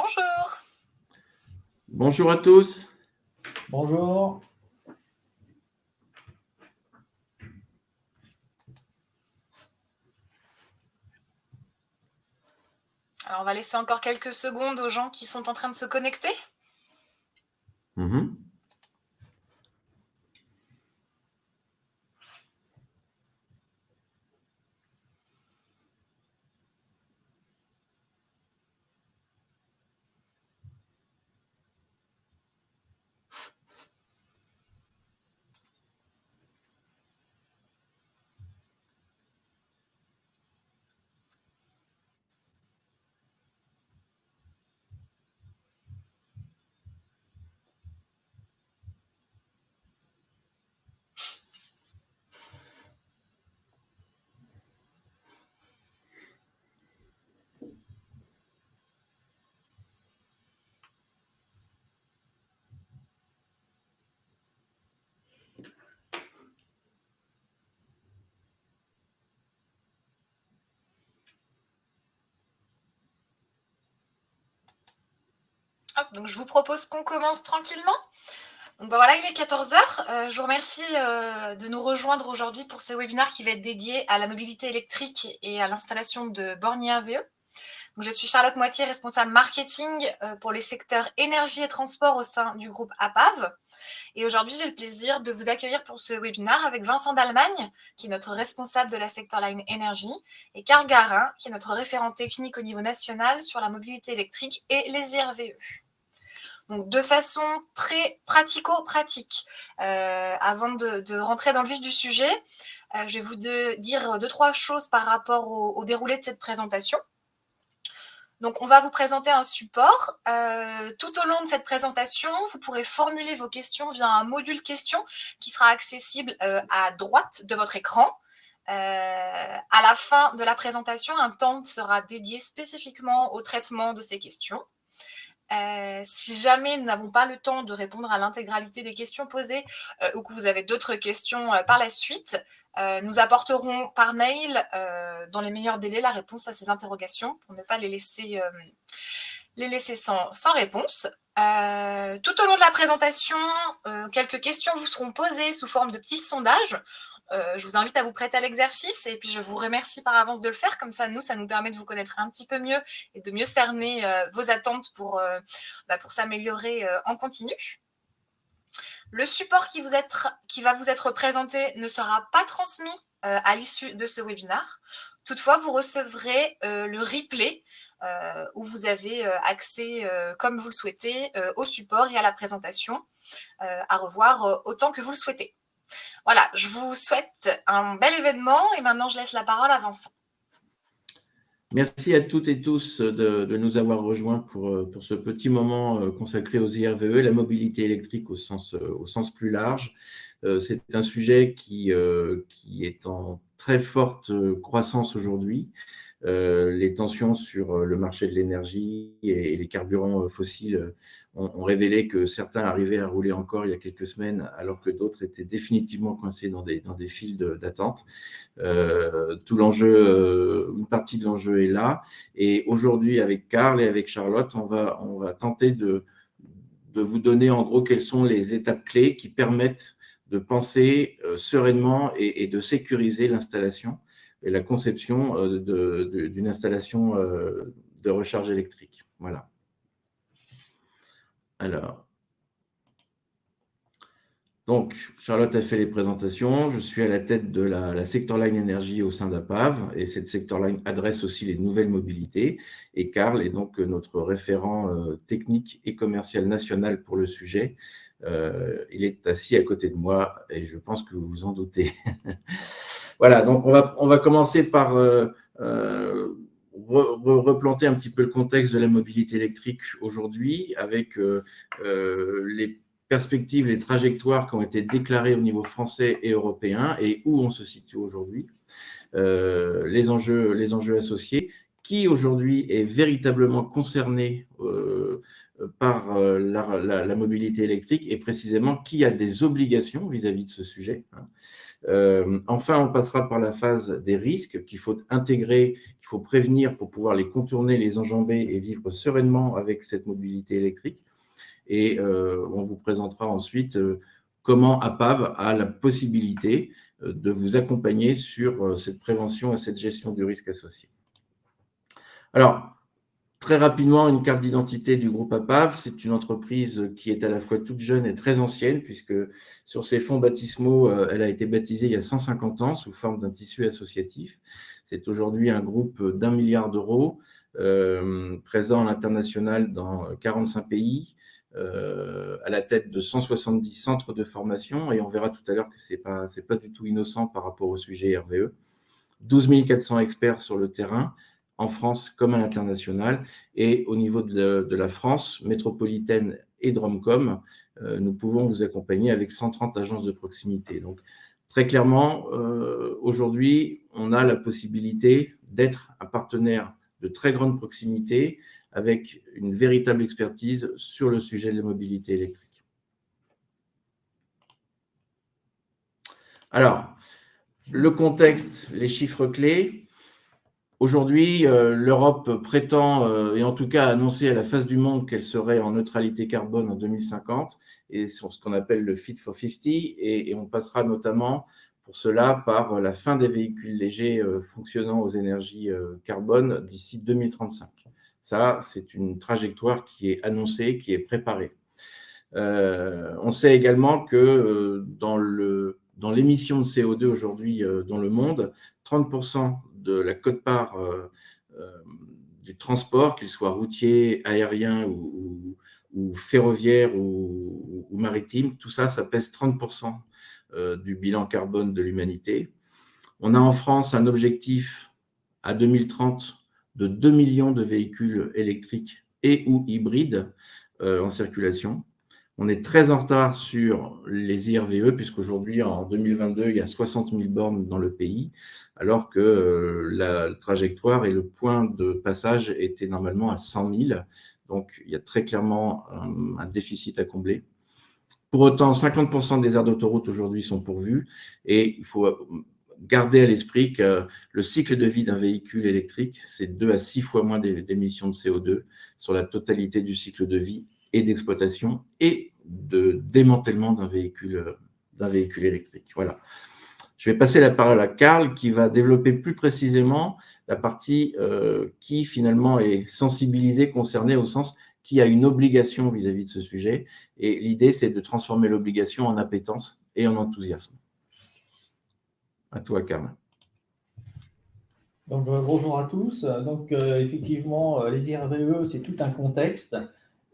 Bonjour. Bonjour à tous. Bonjour. Alors, on va laisser encore quelques secondes aux gens qui sont en train de se connecter. Je vous propose qu'on commence tranquillement. Ben voilà, il est 14h. Euh, je vous remercie euh, de nous rejoindre aujourd'hui pour ce webinaire qui va être dédié à la mobilité électrique et à l'installation de bornes RVE. Je suis Charlotte Moitié, responsable marketing euh, pour les secteurs énergie et transport au sein du groupe APAV. Et aujourd'hui, j'ai le plaisir de vous accueillir pour ce webinaire avec Vincent Dalmagne, qui est notre responsable de la secteur line énergie, et Carl Garin, qui est notre référent technique au niveau national sur la mobilité électrique et les IRVE. De façon très pratico-pratique, euh, avant de, rentrer dans le vif du sujet, euh, je vais vous dire deux, trois choses par rapport au, déroulé de cette présentation. Donc, on va vous présenter un support. Euh, tout au long de cette présentation, vous pourrez formuler vos questions via un module questions qui sera accessible à droite de votre écran. à la fin de la présentation, un temps sera dédié spécifiquement au traitement de ces questions. Euh, si jamais nous n'avons pas le temps de répondre à l'intégralité des questions posées euh, ou que vous avez d'autres questions euh, par la suite, nous apporterons par mail dans les meilleurs délais la réponse à ces interrogations pour ne pas les laisser, laisser sans, réponse. tout au long de la présentation, quelques questions vous seront posées sous forme de petits sondages euh, je vous invite à vous prêter à l'exercice et puis je vous remercie par avance de le faire. Comme ça, nous, ça nous permet de vous connaître un petit peu mieux et de mieux cerner euh, vos attentes pour, euh, bah, pour s'améliorer en continu. Le support qui, vous qui, va vous être présenté ne sera pas transmis à l'issue de ce webinaire. Toutefois, vous recevrez le replay où vous avez accès, comme vous le souhaitez, au support et à la présentation à revoir autant que vous le souhaitez. Voilà, je vous souhaite un bel événement et maintenant je laisse la parole à Vincent. Merci à toutes et tous de, nous avoir rejoints pour, pour, ce petit moment euh, consacré aux IRVE, la mobilité électrique au sens, euh, plus large. Euh, c'est un sujet qui, qui est en très forte croissance aujourd'hui. Euh, les tensions sur euh, le marché de l'énergie et, les carburants euh, fossiles ont, révélé que certains arrivaient à rouler encore il y a quelques semaines, alors que d'autres étaient définitivement coincés dans des, dans des files d'attente. tout l'enjeu, une partie de l'enjeu est là. Et aujourd'hui, avec Carl et avec Charlotte, on va, on tenter de, vous donner en gros quelles sont les étapes clés qui permettent de penser sereinement et, de sécuriser l'installation et la conception euh, d'une installation euh, de recharge électrique. Voilà. Alors, donc, Charlotte a fait les présentations. Je suis à la tête de la, Sector Line Énergie au sein d'APAV et cette Sector Line adresse aussi les nouvelles mobilités. Et Karl est donc notre référent euh, technique et commercial national pour le sujet. il est assis à côté de moi et je pense que vous vous en doutez. Voilà, donc on va, commencer par euh, euh, replanter un petit peu le contexte de la mobilité électrique aujourd'hui avec euh, les perspectives, les trajectoires qui ont été déclarées au niveau français et européen et où on se situe aujourd'hui, les, enjeux, les enjeux associés, qui aujourd'hui est véritablement concerné par la, mobilité électrique et précisément qui a des obligations vis-à-vis de ce sujet. Hein. Enfin, on passera par la phase des risques qu'il faut intégrer, qu'il faut prévenir pour pouvoir les contourner, les enjamber et vivre sereinement avec cette mobilité électrique. Et on vous présentera ensuite comment APAV a la possibilité de vous accompagner sur cette prévention et cette gestion du risque associé. Alors, Très rapidement, une carte d'identité du groupe APAV. C'est une entreprise qui est à la fois toute jeune et très ancienne, puisque sur ses fonds baptismaux, euh, elle a été baptisée il y a 150 ans sous forme d'un tissu associatif. C'est aujourd'hui un groupe d'un milliard d'euros, euh, présent à l'international dans 45 pays, euh, à la tête de 170 centres de formation, et on verra tout à l'heure que ce n'est pas, pas du tout innocent par rapport au sujet RVE. 12 400 experts sur le terrain, en France comme à l'international. Et au niveau de, la France métropolitaine et Dromcom, euh, nous pouvons vous accompagner avec 130 agences de proximité. Donc, très clairement, euh, aujourd'hui, on a la possibilité d'être un partenaire de très grande proximité avec une véritable expertise sur le sujet de la mobilité électrique. Alors, le contexte, les chiffres clés. Aujourd'hui, euh, l'Europe prétend, euh, et en tout cas a annoncé à la face du monde qu'elle serait en neutralité carbone en 2050, et sur ce qu'on appelle le Fit for 50, et, on passera notamment pour cela par la fin des véhicules légers euh, fonctionnant aux énergies carbone d'ici 2035. Ça, c'est une trajectoire qui est annoncée, qui est préparée. on sait également que dans l'émission de CO2 aujourd'hui dans le monde, 30% de la cote-part euh, euh, du transport, qu'il soit routier, aérien ou, ferroviaire ou, maritime, tout ça, ça pèse 30% euh, du bilan carbone de l'humanité. On a en France un objectif à 2030 de 2 millions de véhicules électriques et ou hybrides en circulation. On est très en retard sur les IRVE, puisqu'aujourd'hui, en 2022, il y a 60 000 bornes dans le pays, alors que euh, la trajectoire et le point de passage étaient normalement à 100 000. Donc, il y a très clairement un, déficit à combler. Pour autant, 50% des aires d'autoroute aujourd'hui sont pourvues et il faut garder à l'esprit que le cycle de vie d'un véhicule électrique, c'est 2 à 6 fois moins d'émissions de CO2 sur la totalité du cycle de vie et d'exploitation et de démantèlement d'un véhicule, d'un véhicule électrique. Voilà. Je vais passer la parole à Karl qui va développer plus précisément la partie euh, qui finalement est sensibilisée, concernée au sens qui a une obligation vis-à-vis de ce sujet. Et l'idée, c'est de transformer l'obligation en appétence et en enthousiasme. À toi, Karl. Donc, euh, bonjour à tous. Donc, euh, effectivement, les IRVE, c'est tout un contexte.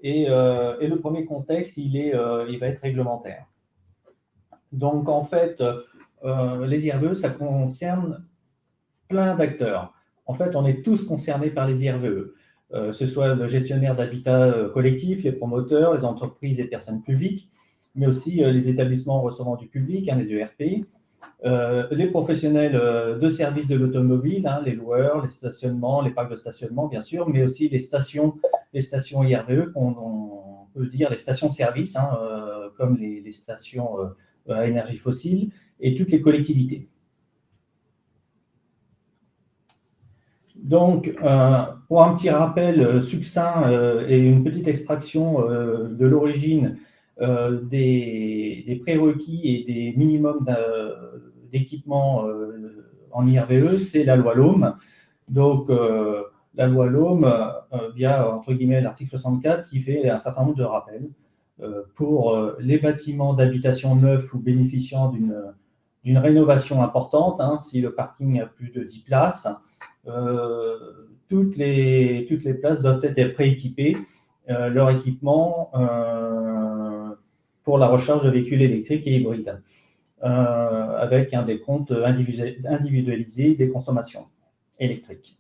Euh, et, le premier contexte, il, est, euh, il va être réglementaire. Donc, en fait, euh, les IRVE, ça concerne plein d'acteurs. En fait, on est tous concernés par les IRVE, ce soit le gestionnaire d'habitat collectif, les promoteurs, les entreprises et personnes publiques, mais aussi les établissements recevant du public, hein, les ERP, euh, les professionnels euh, de services de l'automobile, hein, les loueurs, les stationnements, les parcs de stationnement, bien sûr, mais aussi les stations, les stations IRVE, qu'on peut dire les stations-service, hein, euh, comme les, stations à énergie fossile, et toutes les collectivités. Donc, pour un petit rappel succinct et une petite extraction de l'origine des, des, prérequis et des minimums d'équipement euh, en IRVE, c'est la loi LOM. Donc, euh, la loi LOM, euh, via, entre guillemets, l'article 64, qui fait un certain nombre de rappels pour les bâtiments d'habitation neufs ou bénéficiant d'une rénovation importante, hein, si le parking a plus de 10 places, toutes, les, toutes les places doivent être prééquipées, leur équipement pour la recharge de véhicules électriques et hybrides. Euh, avec un décompte individualisé des consommations électriques.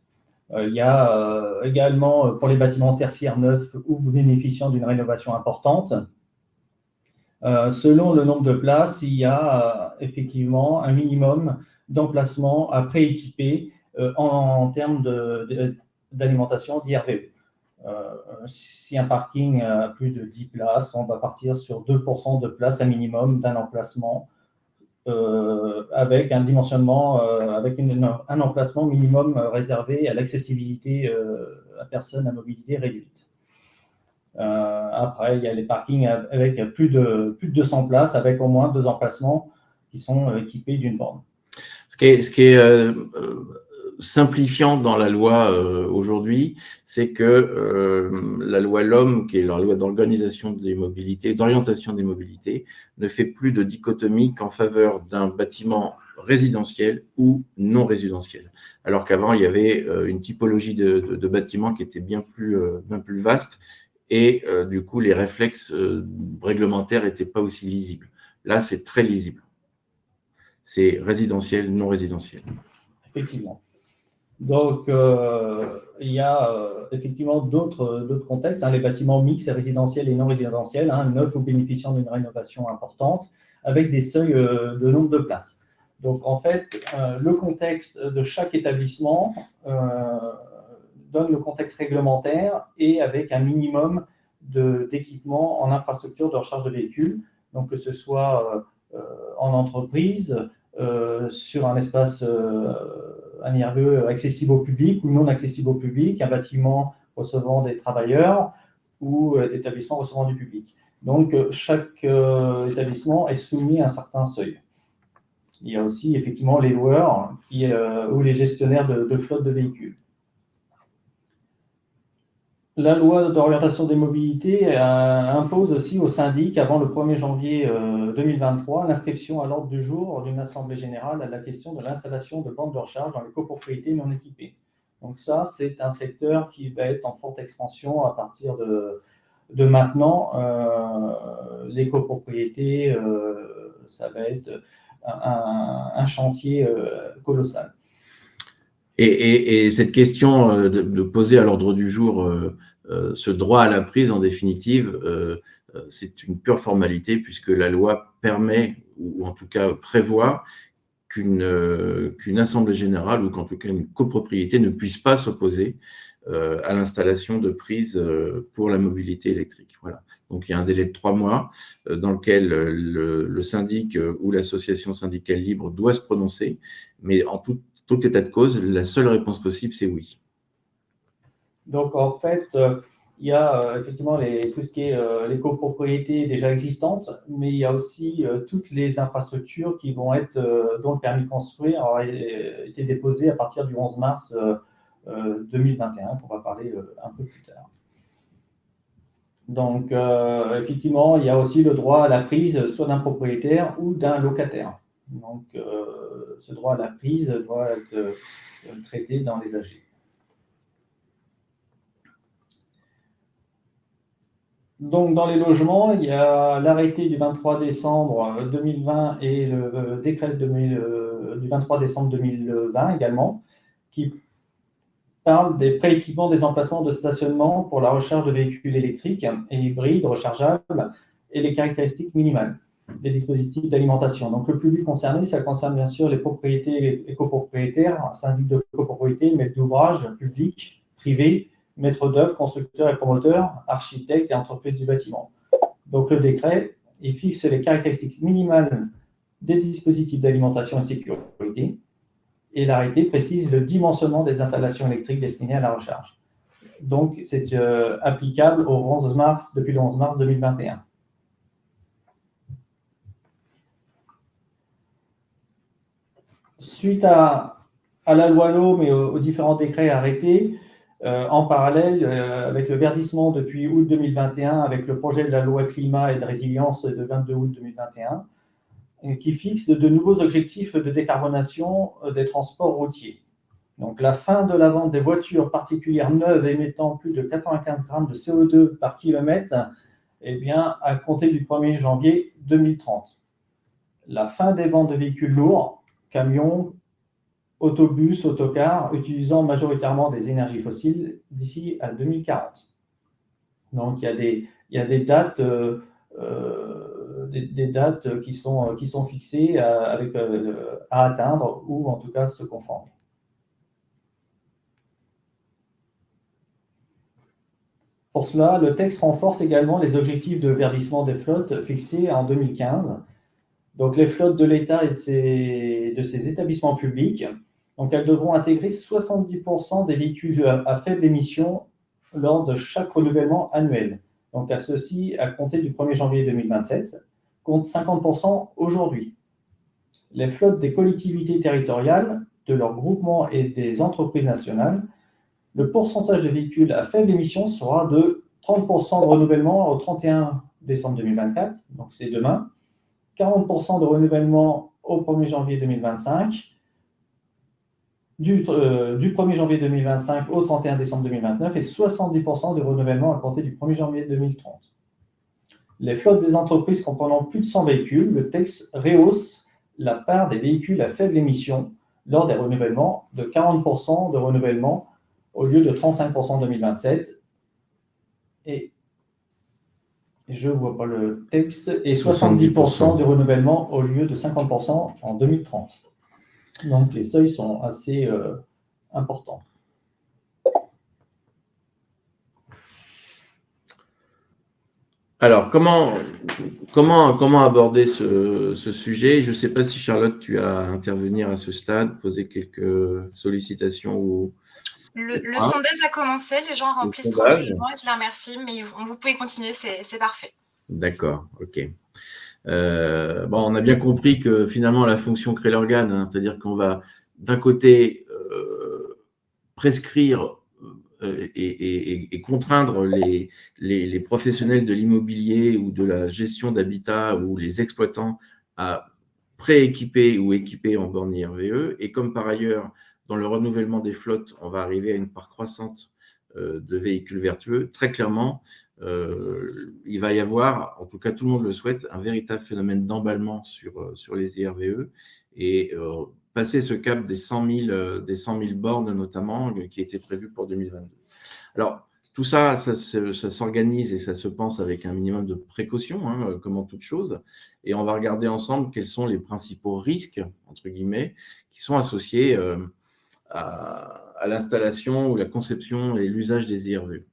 Euh, il y a euh, également pour les bâtiments tertiaires neufs ou bénéficiant d'une rénovation importante, selon le nombre de places, il y a effectivement un minimum d'emplacements à prééquiper en, termes d'alimentation d'IRVE. si un parking a plus de 10 places, on va partir sur 2% de places à minimum d'un emplacement avec un dimensionnement, avec un emplacement minimum réservé à l'accessibilité à personnes à mobilité réduite. après, il y a les parkings avec plus de, plus de 200 places, avec au moins deux emplacements qui sont équipés d'une borne. Ce qui est simplifiant dans la loi euh, aujourd'hui, c'est que euh, la loi LOM, qui est la loi d'organisation des mobilités, d'orientation des mobilités, ne fait plus de dichotomie qu'en faveur d'un bâtiment résidentiel ou non résidentiel. Alors qu'avant, il y avait euh, une typologie de, bâtiments qui était bien plus, bien plus vaste et du coup, les réflexes réglementaires n'étaient pas aussi lisibles. Là, c'est très lisible. C'est résidentiel, non résidentiel. Effectivement. Donc, euh, il y a euh, effectivement d'autres contextes, hein, les bâtiments mixtes, résidentiels et non résidentiels, hein, neufs ou bénéficiant d'une rénovation importante, avec des seuils euh, de nombre de places. Donc, en fait, le contexte de chaque établissement donne le contexte réglementaire et avec un minimum d'équipement en infrastructure de recharge de véhicules, donc que ce soit en entreprise, sur un espace un IRVE accessible au public ou non accessible au public, un bâtiment recevant des travailleurs ou euh, établissement recevant du public. Donc, euh, chaque euh, établissement est soumis à un certain seuil. Il y a aussi effectivement les loueurs ou les gestionnaires de, de flotte de véhicules. La loi d'orientation des mobilités euh, impose aussi au syndic, avant le 1er janvier 2023, euh, l'inscription à l'ordre du jour d'une assemblée générale à la question de l'installation de bandes de recharge dans les copropriétés non équipées. Donc ça, c'est un secteur qui va être en forte expansion à partir de, de maintenant. Euh, les copropriétés, ça va être un, chantier colossal. Et, cette question euh, de, poser à l'ordre du jour euh, euh, ce droit à la prise, en définitive, c'est une pure formalité puisque la loi permet, ou en tout cas prévoit, qu'une assemblée générale ou qu'en tout cas une copropriété ne puisse pas s'opposer à l'installation de prises pour la mobilité électrique. Voilà. Donc il y a un délai de trois mois dans lequel le, le syndic ou l'association syndicale libre doit se prononcer, mais en toute tout état de cause, la seule réponse possible, c'est oui. Donc, en fait, euh, il y a euh, effectivement les, tout ce qui est euh, les copropriétés déjà existantes, mais il y a aussi toutes les infrastructures qui vont être, dont le permis de construire a été déposé à partir du 11 mars 2021, qu'on va parler un peu plus tard. Donc, effectivement, il y a aussi le droit à la prise soit d'un propriétaire ou d'un locataire. Donc, ce droit à la prise doit être euh, traité dans les AG. Donc, dans les logements, il y a l'arrêté du 23 décembre 2020 et le décret euh, du 23 décembre 2020 également, qui parlent des prééquipements des emplacements de stationnement pour la recharge de véhicules électriques et hybrides rechargeables et les caractéristiques minimales des dispositifs d'alimentation. Donc, le public concerné, ça concerne bien sûr les propriétés et copropriétaires, syndic de copropriété, maître d'ouvrage, public, privé, maître d'œuvre, constructeur et promoteur, architecte et entreprise du bâtiment. Donc, le décret, il fixe les caractéristiques minimales des dispositifs d'alimentation et de sécurité, et l'arrêté précise le dimensionnement des installations électriques destinées à la recharge. Donc, c'est euh, applicable au 11 mars, depuis le 11 mars 2021. Suite à, la loi LOM et aux, différents décrets arrêtés, euh, en parallèle, euh, avec le verdissement depuis août 2021, avec le projet de la loi climat et de résilience de 22 août 2021, euh, qui fixe de, nouveaux objectifs de décarbonation des transports routiers. Donc, la fin de la vente des voitures particulières neuves émettant plus de 95 grammes de CO2 par kilomètre, eh bien, à compter du 1er janvier 2030. La fin des ventes de véhicules lourds camions, autobus, autocars, utilisant majoritairement des énergies fossiles d'ici à 2040. Donc, il y a des, euh, euh, dates qui, sont, fixées euh, à atteindre ou en tout cas se conformer. Pour cela, le texte renforce également les objectifs de verdissement des flottes fixés en 2015 Donc, les flottes de l'État et de ses, établissements publics, donc elles devront intégrer 70% des véhicules à, faible émission lors de chaque renouvellement annuel. Donc, à ceci, à compter du 1er janvier 2027, compte 50% aujourd'hui. Les flottes des collectivités territoriales, de leurs groupements et des entreprises nationales, le pourcentage de véhicules à faible émission sera de 30% de renouvellement au 31 décembre 2024, donc c'est demain, 40% de renouvellement au 1er janvier 2025, du, 1er euh, janvier 2025 au 31 décembre 2029 et 70% de renouvellement à compter du 1er janvier 2030. Les flottes des entreprises comprenant plus de 100 véhicules, le texte rehausse la part des véhicules à faible émission lors des renouvellements de 40% de renouvellement au lieu de 35% en 2027 et je ne vois pas le texte, et 70%, de renouvellement au lieu de 50% en 2030. Donc les seuils sont assez euh, importants. Alors, comment, comment, comment aborder ce, ce sujet? Je ne sais pas si Charlotte, tu as intervenir à ce stade, poser quelques sollicitations ou, le, sondage a commencé, les gens remplissent tranquillement et je les remercie, mais vous pouvez continuer, c'est parfait. D'accord, ok. Euh, bon, on a bien compris que finalement la fonction crée l'organe, hein, c'est-à-dire qu'on va d'un côté euh, prescrire euh, et, contraindre les, les professionnels de l'immobilier ou de la gestion d'habitat ou les exploitants à prééquiper ou équiper en borne IRVE, et comme par ailleurs dans le renouvellement des flottes, on va arriver à une part croissante euh, de véhicules vertueux. Très clairement, euh, il va y avoir, en tout cas tout le monde le souhaite, un véritable phénomène d'emballement sur, euh, sur les IRVE et passer ce cap des 100 000, des 100 000 bornes notamment, qui était prévu pour 2022. Alors, tout ça, ça, s'organise et ça se pense avec un minimum de précaution, hein, comme en toute chose. Et on va regarder ensemble quels sont les principaux risques, entre guillemets, qui sont associés à, l'installation ou la conception et l'usage des IRV.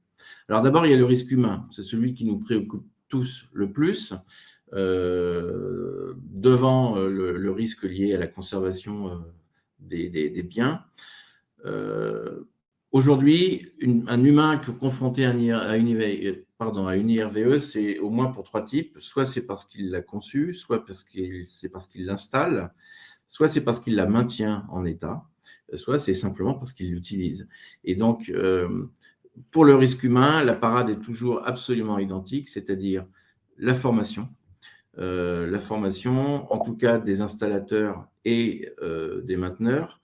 Alors d'abord, il y a le risque humain. C'est celui qui nous préoccupe tous le plus, euh, devant euh, le, risque lié à la conservation euh, des, biens. Aujourd'hui, un humain confronté à, une, pardon, à une IRVE, c'est au moins pour trois types. Soit c'est parce qu'il l'a conçu, soit c'est parce qu'il l'installe, soit c'est parce qu'il la maintient en état, soit c'est simplement parce qu'il l'utilise. Et donc, euh, pour le risque humain, la parade est toujours absolument identique, c'est-à-dire la formation. Euh, la formation, en tout cas des installateurs et euh, des mainteneurs,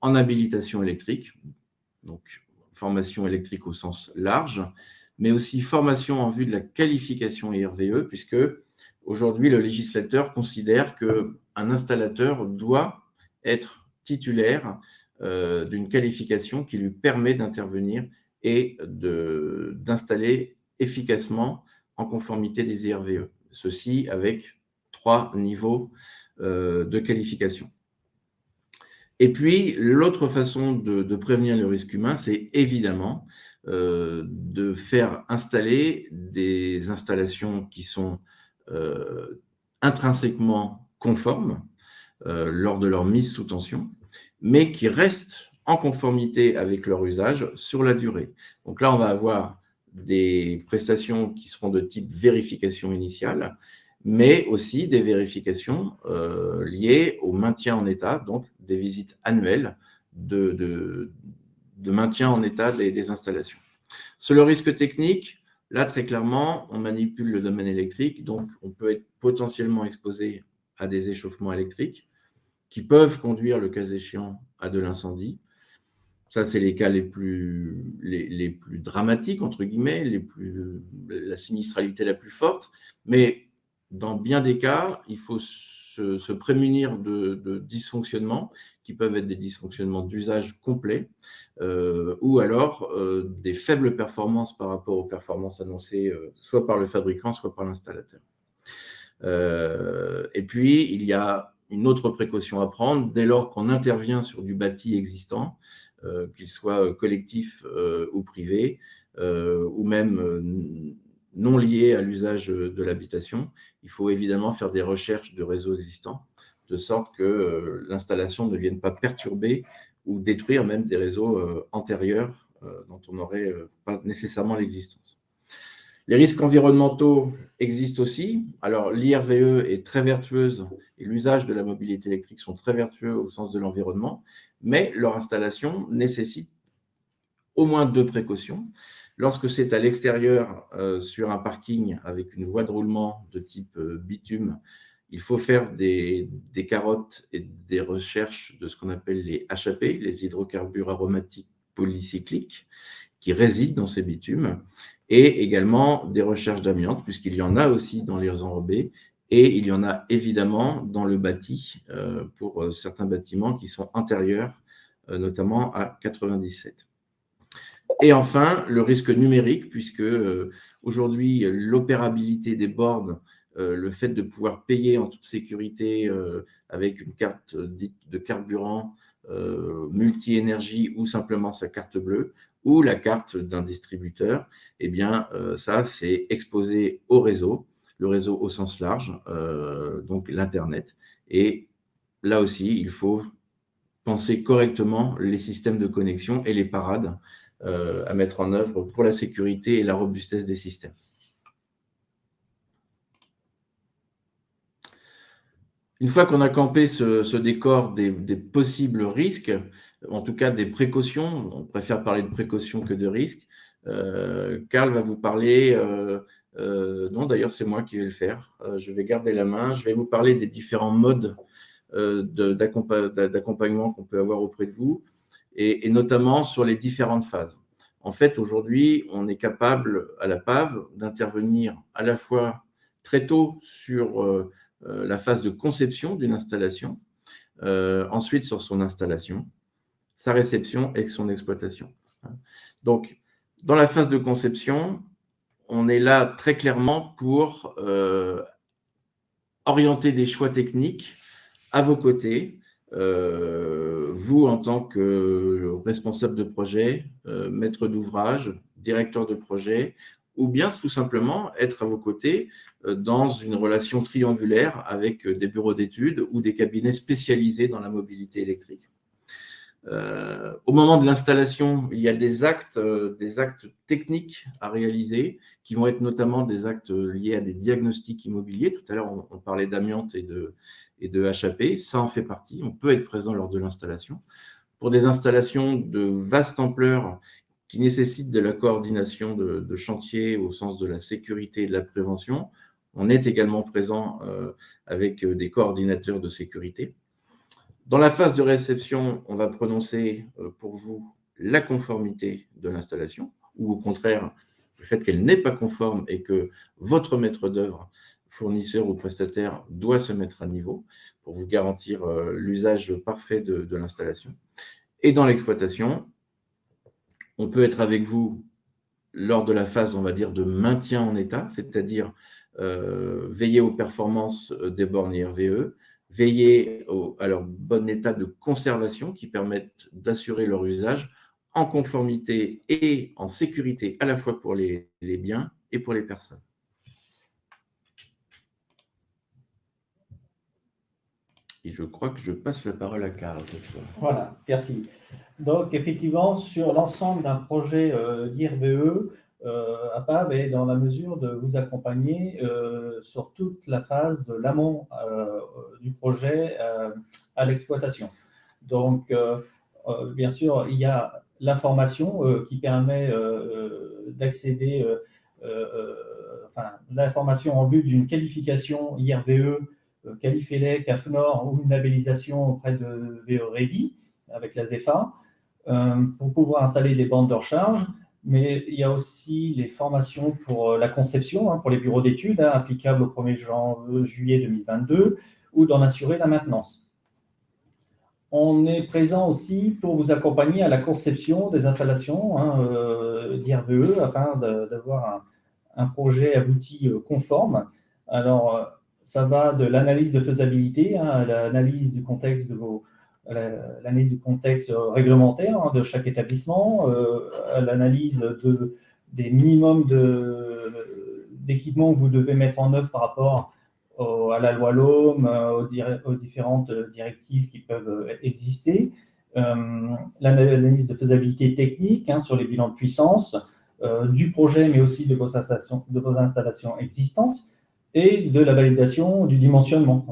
en habilitation électrique, donc formation électrique au sens large, mais aussi formation en vue de la qualification IRVE, puisque aujourd'hui, le législateur considère qu'un installateur doit être titulaire euh, d'une qualification qui lui permet d'intervenir et d'installer efficacement en conformité des IRVE. Ceci avec trois niveaux euh, de qualification. Et puis, l'autre façon de, prévenir le risque humain, c'est évidemment euh, de faire installer des installations qui sont intrinsèquement conformes, euh, lors de leur mise sous tension, mais qui restent en conformité avec leur usage sur la durée. Donc là, on va avoir des prestations qui seront de type vérification initiale, mais aussi des vérifications euh, liées au maintien en état, donc des visites annuelles de, maintien en état des, des, installations. Sur le risque technique, là, très clairement, on manipule le domaine électrique, donc on peut être potentiellement exposé à des échauffements électriques qui peuvent conduire, le cas échéant, à de l'incendie. Ça, c'est les cas les plus, les, plus dramatiques, entre guillemets, les plus, la sinistralité la plus forte. Mais dans bien des cas, il faut se, prémunir de, dysfonctionnements qui peuvent être des dysfonctionnements d'usage complet euh, ou alors euh, des faibles performances par rapport aux performances annoncées euh, soit par le fabricant, soit par l'installateur. et puis, il y a une autre précaution à prendre dès lors qu'on intervient sur du bâti existant, euh, qu'il soit collectif euh, ou privé, euh, ou même non liées à l'usage de l'habitation. Il faut évidemment faire des recherches de réseaux existants, de sorte que l'installation ne vienne pas perturber ou détruire même des réseaux antérieurs dont on n'aurait pas nécessairement l'existence. Les risques environnementaux existent aussi. Alors, l'IRVE est très vertueuse et l'usage de la mobilité électrique sont très vertueux au sens de l'environnement, mais leur installation nécessite au moins deux précautions. Lorsque c'est à l'extérieur, euh, sur un parking avec une voie de roulement de type euh, bitume, il faut faire des, des, carottes et des recherches de ce qu'on appelle les HAP, les hydrocarbures aromatiques polycycliques, qui résident dans ces bitumes et également des recherches d'amiante, puisqu'il y en a aussi dans les enrobés, et il y en a évidemment dans le bâti, euh, pour euh, certains bâtiments qui sont intérieurs, euh, notamment à 97. Et enfin, le risque numérique, puisque aujourd'hui, l'opérabilité des bornes, le fait de pouvoir payer en toute sécurité avec une carte dite de carburant multi-énergie ou simplement sa carte bleue, ou la carte d'un distributeur, eh bien, euh, ça, c'est exposé au réseau, le réseau au sens large, euh, donc l'Internet. Et là aussi, il faut penser correctement les systèmes de connexion et les parades euh, à mettre en œuvre pour la sécurité et la robustesse des systèmes. Une fois qu'on a campé ce, décor des, possibles risques, en tout cas des précautions, on préfère parler de précautions que de risques, euh, Karl va vous parler, euh, euh, non d'ailleurs c'est moi qui vais le faire, je vais garder la main, je vais vous parler des différents modes d'accompagnement qu'on peut avoir auprès de vous, et, et, notamment sur les différentes phases. En fait, aujourd'hui, on est capable à la PAV d'intervenir à la fois très tôt sur la phase de conception d'une installation, euh, ensuite sur son installation, sa réception et son exploitation. Donc, dans la phase de conception, on est là très clairement pour euh, orienter des choix techniques à vos côtés, vous en tant que responsable de projet, maître d'ouvrage, directeur de projet, ou bien tout simplement être à vos côtés euh, dans une relation triangulaire avec euh, des bureaux d'études ou des cabinets spécialisés dans la mobilité électrique. Euh, au moment de l'installation, il y a des actes, des actes techniques à réaliser qui vont être notamment des actes liés à des diagnostics immobiliers. Tout à l'heure, on, parlait d'amiante et de, et de HAP. Ça en fait partie. On peut être présent lors de l'installation. Pour des installations de vaste ampleur qui nécessite de la coordination de, chantier au sens de la sécurité et de la prévention. On est également présent euh, avec euh, des coordinateurs de sécurité. Dans la phase de réception, on va prononcer euh, pour vous la conformité de l'installation, ou au contraire, le fait qu'elle n'est pas conforme et que votre maître d'œuvre, fournisseur ou prestataire, doit se mettre à niveau pour vous garantir l'usage parfait de, de l'installation. Et dans l'exploitation, on peut être avec vous lors de la phase, on va dire, de maintien en état, c'est-à-dire euh, veiller aux performances euh, des bornes IRVE, veiller à leur bon état de conservation qui permettent d'assurer leur usage en conformité et en sécurité à la fois pour les, biens et pour les personnes. Et je crois que je passe la parole à Karl cette fois. Voilà, merci. Donc, effectivement, sur l'ensemble d'un projet euh, d'IRVE, euh, APAV est dans la mesure de vous accompagner euh, sur toute la phase de l'amont euh, du projet à l'exploitation. Donc, bien sûr, il y a l'information qui permet d'accéder, enfin, l'information en vue d'une qualification IRVE, Qualifelec, AFNOR ou une labellisation auprès de VE Ready avec la ZEFA. Euh, pour pouvoir installer des bandes de recharge, mais il y a aussi les formations pour euh, la conception, hein, pour les bureaux d'études, hein, applicables au 1er juillet 2022, ou d'en assurer la maintenance. On est présent aussi pour vous accompagner à la conception des installations hein, euh, d'IRVE afin d'avoir un, projet abouti conforme. Alors, ça va de l'analyse de faisabilité à l'analyse du contexte de vos, l'analyse du contexte réglementaire hein, de chaque établissement, euh, l'analyse de, des minimums d'équipements que vous devez mettre en œuvre par rapport à la loi LOM, aux, aux, différentes directives qui peuvent exister, l'analyse de faisabilité technique hein, sur les bilans de puissance, du projet, mais aussi de vos installations existantes, et de la validation du dimensionnement.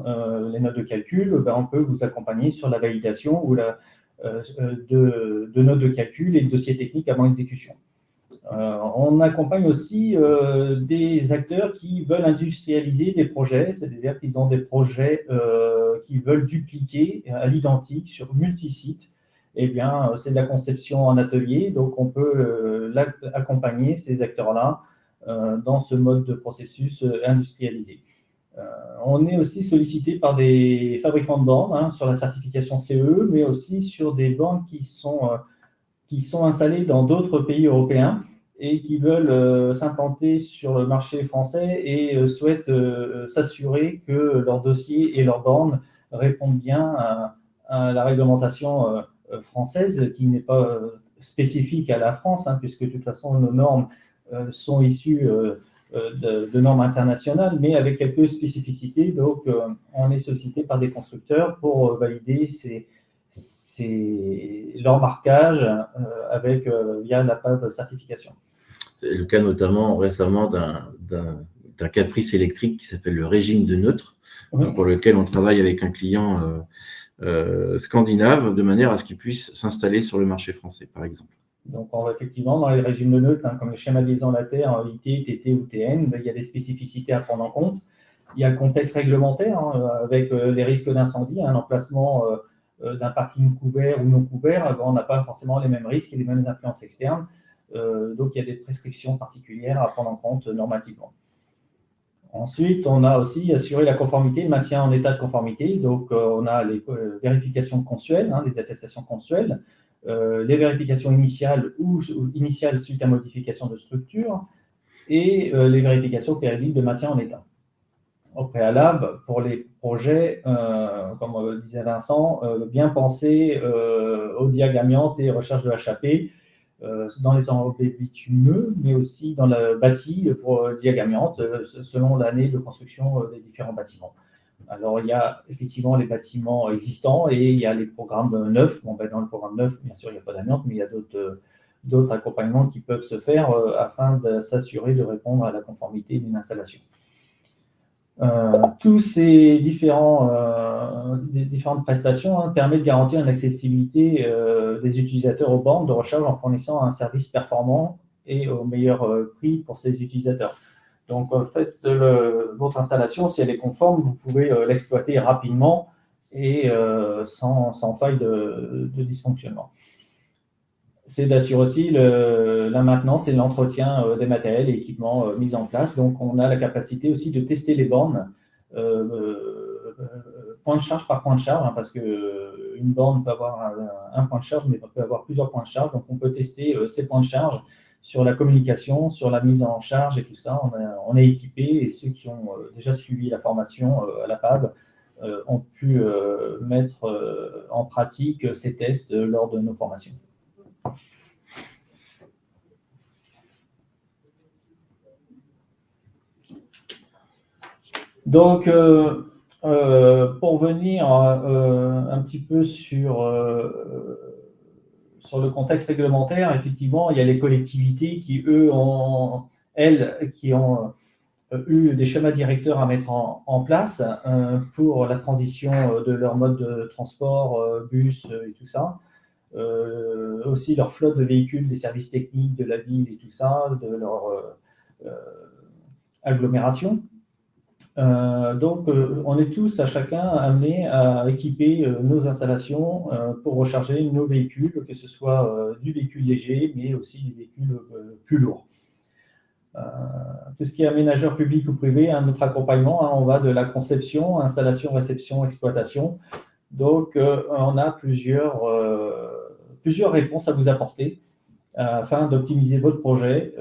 les notes de calcul, ben, on peut vous accompagner sur la validation ou la, de, de, notes de calcul et de dossiers techniques avant exécution. Euh, on accompagne aussi euh, des acteurs qui veulent industrialiser des projets, c'est-à-dire qu'ils ont des projets euh, qu'ils veulent dupliquer à l'identique sur multi-sites. Eh bien, c'est de la conception en atelier, donc on peut accompagner ces acteurs-là dans ce mode de processus industrialisé. on est aussi sollicité par des fabricants de bornes hein, sur la certification CE, mais aussi sur des bornes qui sont, qui sont installées dans d'autres pays européens et qui veulent euh, s'implanter sur le marché français et euh, souhaitent euh, s'assurer que leur dossier et leurs bornes répondent bien à, la réglementation française, qui n'est pas spécifique à la France, hein, puisque de toute façon nos normes sont issues de, normes internationales, mais avec quelques spécificités. Donc, on est sollicité par des constructeurs pour valider ces, leur marquage avec, via la PAV certification. C'est le cas notamment récemment d'un caprice électrique qui s'appelle le régime de neutre, pour lequel on travaille avec un client euh, euh, scandinave de manière à ce qu'il puisse s'installer sur le marché français, par exemple. Donc, effectivement, dans les régimes de neutre, hein, comme les schémas de liaison Terre, IT, TT ou TN, ben, il y a des spécificités à prendre en compte. Il y a le contexte réglementaire hein, avec euh, les risques d'incendie, un emplacement d'un parking couvert ou non couvert, ben, on n'a pas forcément les mêmes risques et les mêmes influences externes. Euh, donc, il y a des prescriptions particulières à prendre en compte normativement. Ensuite, on a aussi assuré la conformité, le maintien en état de conformité. Donc, euh, on a les euh, vérifications consuelles, hein, les attestations consuelles, les vérifications initiales ou, initiales suite à modification de structure et les vérifications périodiques de maintien en état. Au préalable, pour les projets, comme disait Vincent, bien penser aux diagrammiantes et recherches de HAP euh, dans les enveloppes bitumeux, mais aussi dans le bâti pour euh, diagamiante, euh, selon l'année de construction des différents bâtiments. Alors, il y a effectivement les bâtiments existants et il y a les programmes neufs. Bon, ben, dans le programme neuf, bien sûr, il n'y a pas d'amiante, mais il y a d'autres accompagnements qui peuvent se faire afin de s'assurer de répondre à la conformité d'une installation. Euh, tous ces euh, différentes prestations hein, permettent de garantir une accessibilité euh, des utilisateurs aux bornes de recharge en fournissant un service performant et au meilleur prix pour ces utilisateurs. Donc, faites votre installation, si elle est conforme, vous pouvez l'exploiter rapidement et sans, sans, faille de, dysfonctionnement c'est d'assurer aussi la maintenance et l'entretien euh, des matériels et équipements euh, mis en place. Donc, on a la capacité aussi de tester les bornes euh, point de charge par point de charge, hein, parce qu'une borne peut avoir un, point de charge, mais peut avoir plusieurs points de charge. Donc, on peut tester ces points de charge sur la communication, sur la mise en charge et tout ça. On, est équipé et ceux qui ont déjà suivi la formation à la PAB ont pu mettre en pratique ces tests lors de nos formations. Donc, euh, euh, pour venir euh, un petit peu sur, sur le contexte réglementaire, effectivement, il y a les collectivités qui, eux, ont, elles, qui ont eu des schémas directeurs à mettre en, place pour la transition de leur mode de transport, bus et tout ça. aussi leur flotte de véhicules, des services techniques de la ville et tout ça, de leur agglomération. Euh, donc, euh, on est tous à chacun amenés à équiper euh, nos installations pour recharger nos véhicules, que ce soit du véhicule léger, mais aussi du véhicule plus lourd. tout ce qui est aménageur public ou privé, notre accompagnement, hein, on va de la conception, installation, réception, exploitation. Donc, on a plusieurs, plusieurs réponses à vous apporter afin d'optimiser votre projet,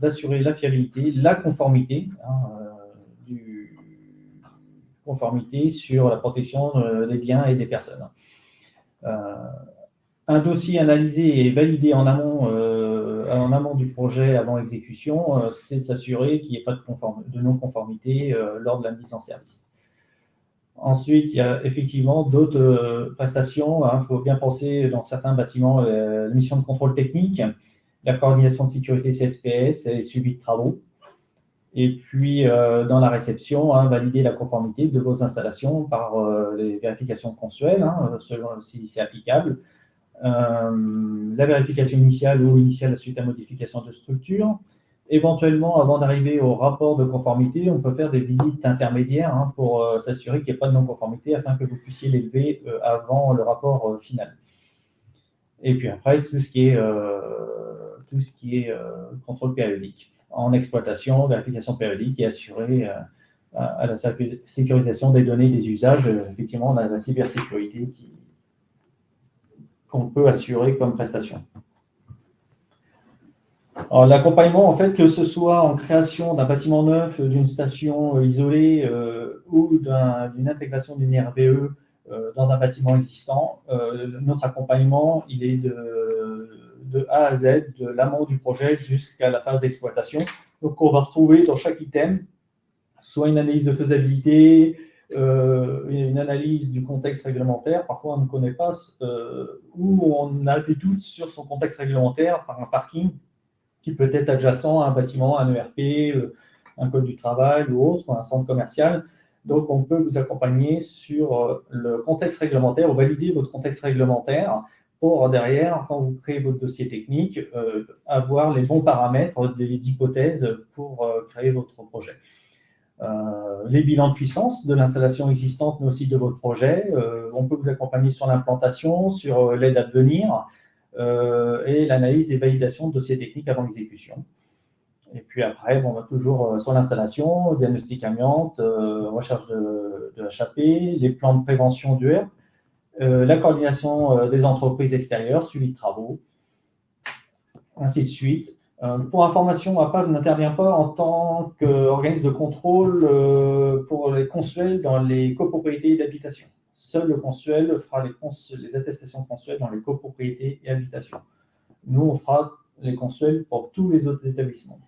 d'assurer la fiabilité, la conformité. Hein, conformité sur la protection euh, des biens et des personnes. Euh, un dossier analysé et validé en amont euh, du projet, avant l'exécution, c'est s'assurer qu'il n'y ait pas de, de non-conformité lors de la mise en service. Ensuite, il y a effectivement d'autres prestations. Il hein. faut bien penser dans certains bâtiments, la mission de contrôle technique, la coordination de sécurité CSPS et suivi de travaux. Et puis, euh, dans la réception, hein, valider la conformité de vos installations par euh, les vérifications consuelles, hein, selon si c'est applicable. Euh, la vérification initiale ou initiale suite à modification de structure. Éventuellement, avant d'arriver au rapport de conformité, on peut faire des visites intermédiaires hein, pour s'assurer qu'il n'y ait pas de non-conformité afin que vous puissiez l'élever avant le rapport final. Et puis après, tout ce qui est, tout ce qui est contrôle périodique en exploitation, vérification périodique et assurer euh, à la sécurisation des données des usages, euh, effectivement, on la cybersécurité qu'on peut assurer comme prestation. L'accompagnement, en fait, que ce soit en création d'un bâtiment neuf, d'une station euh, isolée ou d'une intégration d'une RVE dans un bâtiment existant, notre accompagnement, il est de de A à Z, de l'amont du projet jusqu'à la phase d'exploitation. Donc, on va retrouver dans chaque item soit une analyse de faisabilité, euh, une analyse du contexte réglementaire. Parfois, on ne connaît pas, euh, ou on a des doutes sur son contexte réglementaire par un parking qui peut être adjacent à un bâtiment, un ERP, euh, un code du travail ou autre, un centre commercial. Donc, on peut vous accompagner sur le contexte réglementaire ou valider votre contexte réglementaire pour derrière, quand vous créez votre dossier technique, euh, avoir les bons paramètres d'hypothèses pour euh, créer votre projet. Euh, les bilans de puissance de l'installation existante, mais aussi de votre projet. on peut vous accompagner sur l'implantation, sur l'aide à devenir et l'analyse des validations de dossiers techniques avant l'exécution. Et puis après, on va toujours sur l'installation, diagnostic amiante, recherche de, HAP, les plans de prévention du HERP, euh, la coordination euh, des entreprises extérieures, suivi de travaux, ainsi de suite. Euh, pour information, APAV n'intervient pas en tant qu'organisme de contrôle pour les consuels dans les copropriétés d'habitation. Seul le consuel fera les, les, attestations consuelles dans les copropriétés et habitations. Nous, on fera les consuels pour tous les autres établissements.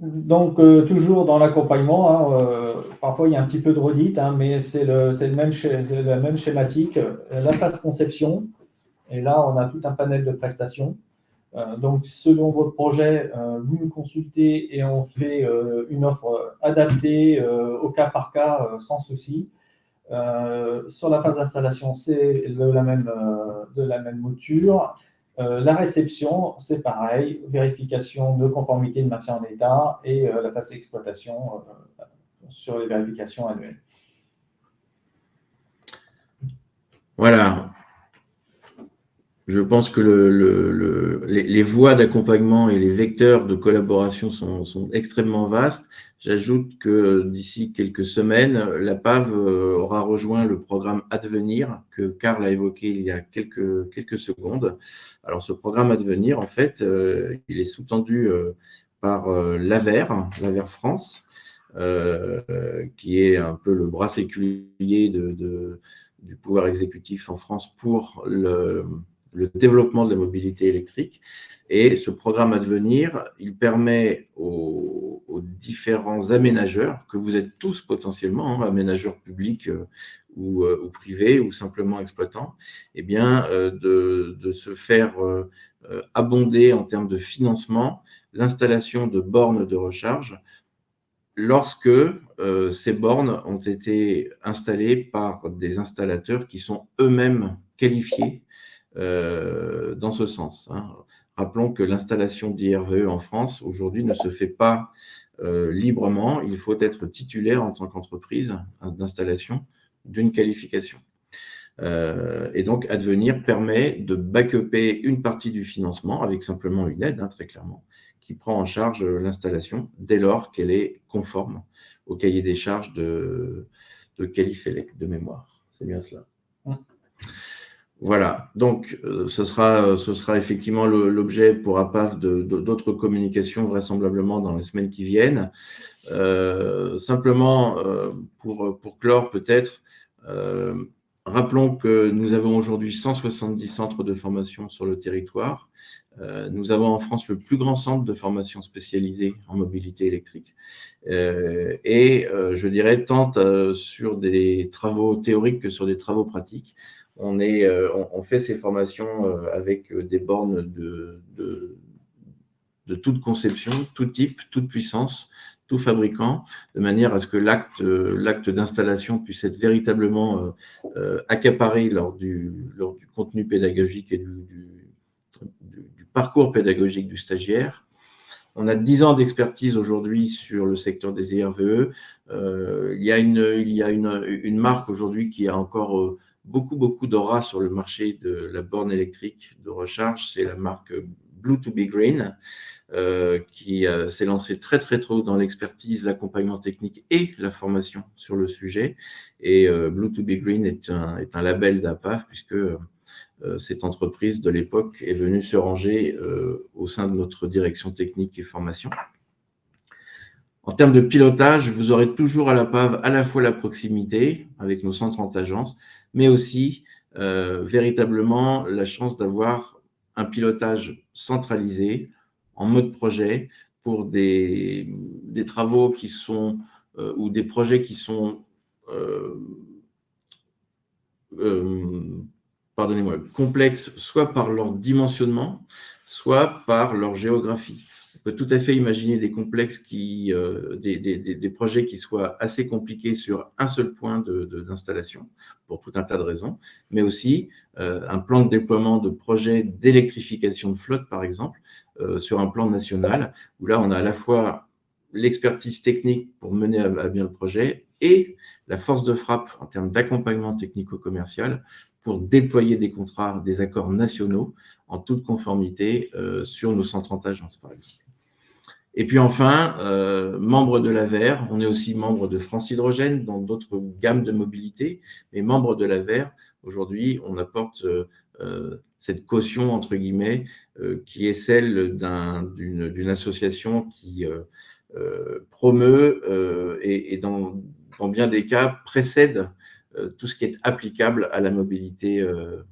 Donc, euh, toujours dans l'accompagnement, hein, euh, parfois il y a un petit peu de redite, hein, mais c'est la même schématique. La phase conception, et là, on a tout un panel de prestations. Euh, donc, selon votre projet, vous nous consultez et on fait une offre adaptée au cas par cas, sans souci. sur la phase d'installation, c'est de la même mouture. Euh, la réception, c'est pareil, vérification de conformité de maintien en état et euh, la phase d'exploitation euh, sur les vérifications annuelles. Voilà. Je pense que les, voies d'accompagnement et les vecteurs de collaboration sont extrêmement vastes. J'ajoute que d'ici quelques semaines, la PAV euh, aura rejoint le programme Advenir que Karl a évoqué il y a quelques, quelques secondes. Alors, ce programme Advenir, en fait, euh, il est sous-tendu euh, par l'AVER, l'AVER France, qui est un peu le bras séculier de, du pouvoir exécutif en France pour le, le développement de la mobilité électrique. Et ce programme à devenir, il permet aux, différents aménageurs, que vous êtes tous potentiellement, hein, aménageurs publics euh, euh, ou, privés, ou simplement exploitants, eh bien, euh, de, se faire abonder en termes de financement l'installation de bornes de recharge lorsque ces bornes ont été installées par des installateurs qui sont eux-mêmes qualifiés dans ce sens. Hein. Rappelons que l'installation d'IRVE en France, aujourd'hui, ne se fait pas euh, librement. Il faut être titulaire en tant qu'entreprise d'installation d'une qualification. Euh, et donc, Advenir permet de backuper une partie du financement avec simplement une aide, hein, très clairement, qui prend en charge l'installation dès lors qu'elle est conforme au cahier des charges de, de Qualifelec de mémoire. C'est bien cela. Voilà, donc euh, ce, sera, ce sera effectivement l'objet pour APAF d'autres communications vraisemblablement dans les semaines qui viennent. Euh, simplement, euh, pour, pour clore peut-être, rappelons que nous avons aujourd'hui 170 centres de formation sur le territoire. Euh, nous avons en France le plus grand centre de formation spécialisé en mobilité électrique. Euh, et euh, je dirais, tant sur des travaux théoriques que sur des travaux pratiques, on, est, on, fait ces formations avec des bornes de, de, toute conception, tout type, toute puissance, tout fabricant, de manière à ce que l'acte d'installation puisse être véritablement accaparé lors du, lors du contenu pédagogique et du, parcours pédagogique du stagiaire. On a 10 ans d'expertise aujourd'hui sur le secteur des IRVE. Euh, il y a une, il y a une, une marque aujourd'hui qui a encore euh, beaucoup, beaucoup d'aura sur le marché de la borne électrique de recharge. C'est la marque Blue to be Green, euh, qui s'est lancée très, très tôt dans l'expertise, l'accompagnement technique et la formation sur le sujet. Et Blue to be Green est un, est un label d'APAF puisque euh, cette entreprise de l'époque est venue se ranger euh, au sein de notre direction technique et formation. En termes de pilotage, vous aurez toujours à la PAV à la fois la proximité avec nos 130 agences, mais aussi euh, véritablement la chance d'avoir un pilotage centralisé en mode projet pour des, travaux qui sont ou des projets qui sont pardonnez-moi, complexes soit par leur dimensionnement, soit par leur géographie. Peut tout à fait imaginer des complexes qui, euh, des, projets qui soient assez compliqués sur un seul point d'installation, pour tout un tas de raisons, mais aussi euh, un plan de déploiement de projets d'électrification de flotte, par exemple, euh, sur un plan national, où là, on a à la fois l'expertise technique pour mener à bien le projet et la force de frappe en termes d'accompagnement technico-commercial pour déployer des contrats, des accords nationaux en toute conformité sur nos 130 agences, par exemple. Et puis enfin, euh, membre de l'AVER, on est aussi membre de France Hydrogène dans d'autres gammes de mobilité, mais membre de l'AVER, aujourd'hui, on apporte euh, cette caution, entre guillemets, qui est celle d'une association qui promeut et, et dans, dans, bien des cas précède euh, tout ce qui est applicable à la mobilité euh,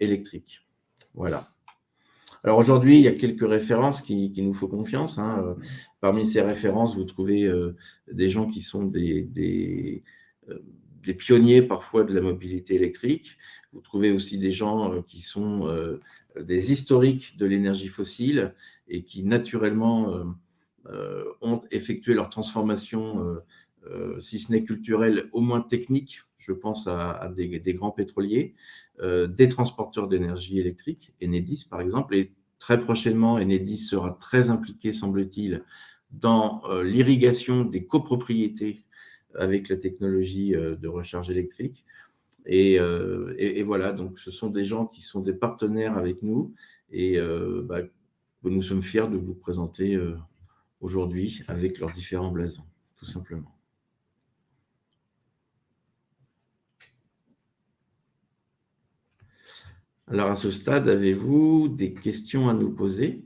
électrique. Voilà. Alors aujourd'hui, il y a quelques références qui, nous font confiance. Hein. Euh, parmi ces références, vous trouvez des gens qui sont des, des, pionniers parfois de la mobilité électrique. Vous trouvez aussi des gens qui sont des historiques de l'énergie fossile et qui naturellement ont effectué leur transformation, si ce n'est culturelle, au moins technique, je pense à, des, grands pétroliers, euh, des transporteurs d'énergie électrique, Enedis par exemple, et très prochainement, Enedis sera très impliqué, semble-t-il, dans euh, l'irrigation des copropriétés avec la technologie euh, de recharge électrique. Et, voilà, donc ce sont des gens qui sont des partenaires avec nous et bah, nous sommes fiers de vous présenter aujourd'hui avec leurs différents blasons, tout simplement. Alors, à ce stade, avez-vous des questions à nous poser?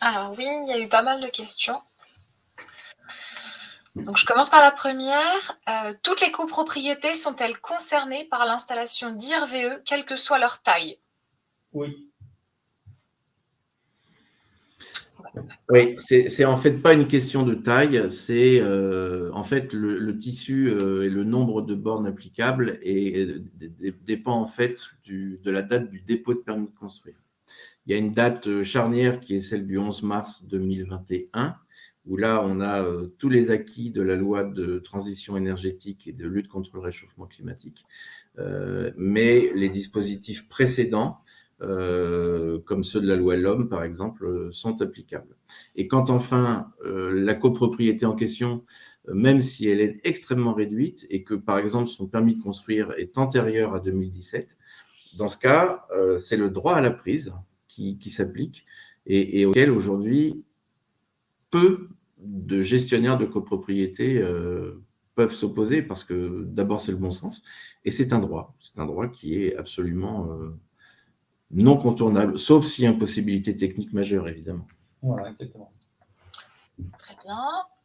Alors oui, il y a eu pas mal de questions. Donc, je commence par la première. Euh, toutes les copropriétés sont-elles concernées par l'installation d'IRVE, quelle que soit leur taille? Oui. Oui, c'est en fait pas une question de taille, c'est euh, en fait le, tissu euh, et le nombre de bornes applicables et, dépend en fait de la date du dépôt de permis de construire. Il y a une date euh, charnière qui est celle du 11 mars 2021, où là on a tous les acquis de la loi de transition énergétique et de lutte contre le réchauffement climatique, mais les dispositifs précédents euh, comme ceux de la loi L'Homme, par exemple, euh, sont applicables. Et quand enfin euh, la copropriété en question, même si elle est extrêmement réduite et que, par exemple, son permis de construire est antérieur à 2017, dans ce cas, c'est le droit à la prise qui, s'applique et, auquel aujourd'hui peu de gestionnaires de copropriété peuvent s'opposer parce que d'abord c'est le bon sens et c'est un droit, c'est un droit qui est absolument non contournable, sauf si impossibilité technique majeure, évidemment. Voilà, exactement. Très bien.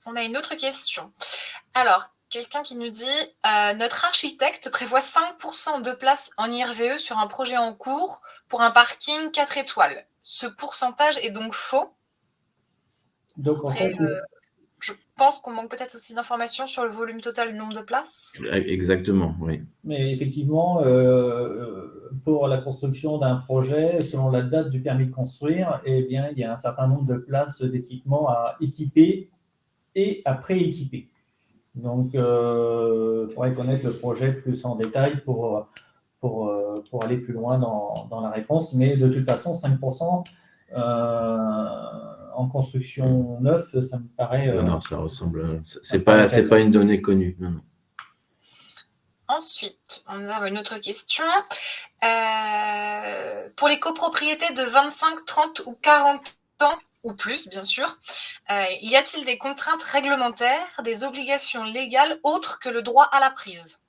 On a une autre question. Alors, quelqu'un qui nous dit euh, Notre architecte prévoit 5% de place en IRVE sur un projet en cours pour un parking 4 étoiles. Ce pourcentage est donc faux? Donc, en fait, euh, pense qu'on manque peut-être aussi d'informations sur le volume total du nombre de places. Exactement, oui. Mais effectivement, euh, pour la construction d'un projet, selon la date du permis de construire, eh bien, il y a un certain nombre de places d'équipement à équiper et à pré-équiper. Donc, il euh, faudrait connaître le projet plus en détail pour, pour, euh, pour aller plus loin dans, dans, la réponse. Mais de toute façon, 5% euh, en construction neuve, ça me paraît… non, non, ça ressemble… Ce n'est pas, pas une donnée connue. Ensuite, on a une autre question. pour les copropriétés de 25, 30 ou 40 ans, ou plus, bien sûr. Euh, y a-t-il des contraintes réglementaires, des obligations légales autres que le droit à la prise?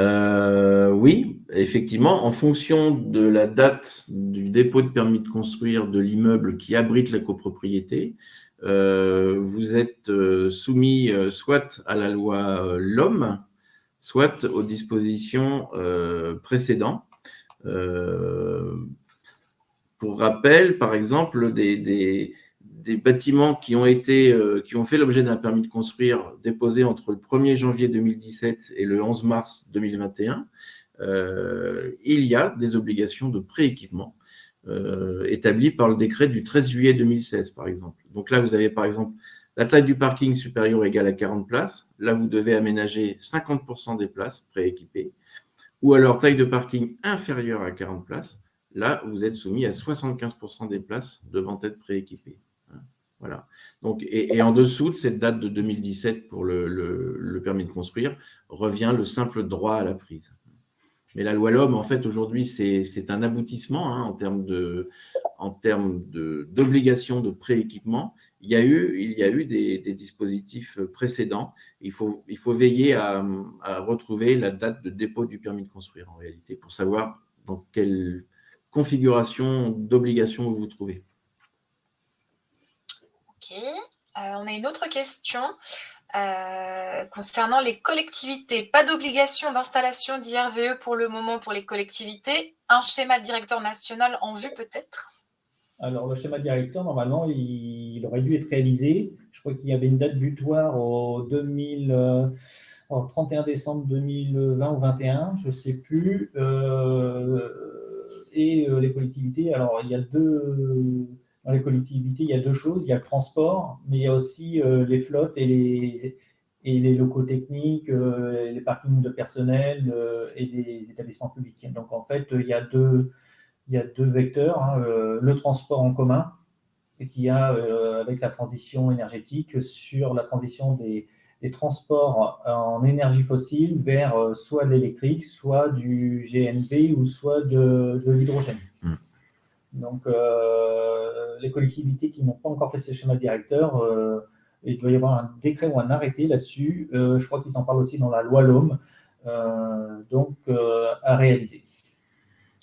Euh, Oui, effectivement, en fonction de la date du dépôt de permis de construire de l'immeuble qui abrite la copropriété, euh, vous êtes soumis soit à la loi LOM, soit aux dispositions précédentes. Pour rappel, par exemple, des, bâtiments qui ont, été, euh, qui ont fait l'objet d'un permis de construire déposé entre le 1er janvier 2017 et le 11 mars 2021, euh, il y a des obligations de prééquipement euh, établies par le décret du 13 juillet 2016, par exemple. Donc là, vous avez par exemple la taille du parking supérieure égale à 40 places. Là, vous devez aménager 50% des places prééquipées. Ou alors taille de parking inférieure à 40 places. Là, vous êtes soumis à 75% des places devant être prééquipées. Voilà. Donc, et, en dessous de cette date de 2017 pour le, permis de construire, revient le simple droit à la prise. Mais la loi LOM, en fait, aujourd'hui, c'est un aboutissement hein, en termes d'obligation de, prééquipement. Il y a eu, il y a eu des, dispositifs précédents. Il faut, il faut veiller à, retrouver la date de dépôt du permis de construire, en réalité, pour savoir dans quel configuration d'obligation vous vous trouvez. Euh, on a une autre question euh, concernant les collectivités. Pas d'obligation d'installation d'IRVE pour le moment pour les collectivités. Un schéma directeur national en vue peut-être? Alors, le schéma directeur, normalement, il, aurait dû être réalisé. Je crois qu'il y avait une date butoir au 2000, 31 décembre 2020 ou 2021, je ne sais plus. Euh, et euh, les collectivités. Alors, il y a deux, dans les collectivités, il y a deux choses. Il y a le transport, mais il y a aussi euh, les flottes et les, locaux techniques, euh, les parkings de personnel et des établissements publics. Donc, en fait, il y a deux, vecteurs. Hein, le transport en commun, qui a, avec la transition énergétique, sur la transition des, transports en énergie fossile vers euh, soit de l'électrique, soit du GNP ou soit de, l'hydrogène. Donc, euh, les collectivités qui n'ont pas encore fait ces schémas directeurs, euh, il doit y avoir un décret ou un arrêté là-dessus. je crois qu'ils en parlent aussi dans la loi LOM. donc, à réaliser.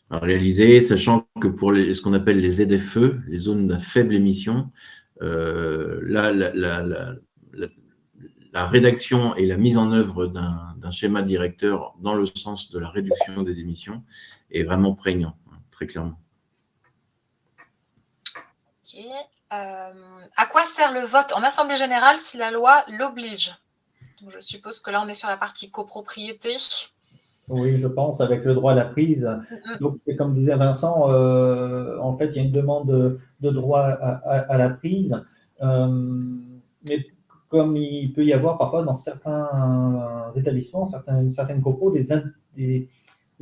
À réaliser, sachant que pour ce qu'on appelle les ZFE, les zones à faible émission, là, la, la rédaction et la mise en œuvre d'un schéma directeur dans le sens de la réduction des émissions est vraiment prégnant, hein, très clairement. Euh, à quoi sert le vote en Assemblée générale si la loi l'oblige? Je suppose que là, on est sur la partie copropriété. Oui, je pense, avec le droit à la prise. Donc, c'est comme disait Vincent, euh, en fait, il y a une demande de, droit à, la prise. Euh, mais comme il peut y avoir parfois dans certains établissements, certaines, certaines copos, des, des,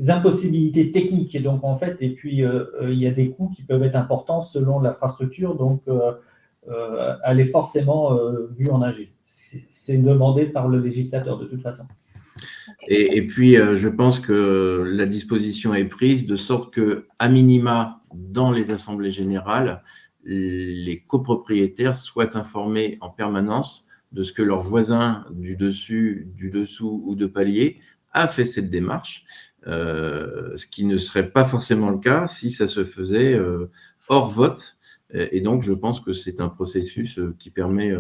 impossibilités techniques. Et donc, en fait, et puis, euh, euh, il y a des coûts qui peuvent être importants selon l'infrastructure. Donc, euh, elle est forcément vue en agile. C'est demandé par le législateur de toute façon. Et, et, puis, je pense que la disposition est prise de sorte que, à minima, dans les assemblées générales, les copropriétaires soient informés en permanence de ce que leur voisin du dessus, du dessous ou de palier a fait cette démarche, ce qui ne serait pas forcément le cas si ça se faisait euh, hors vote. Et donc, je pense que c'est un processus euh, qui permet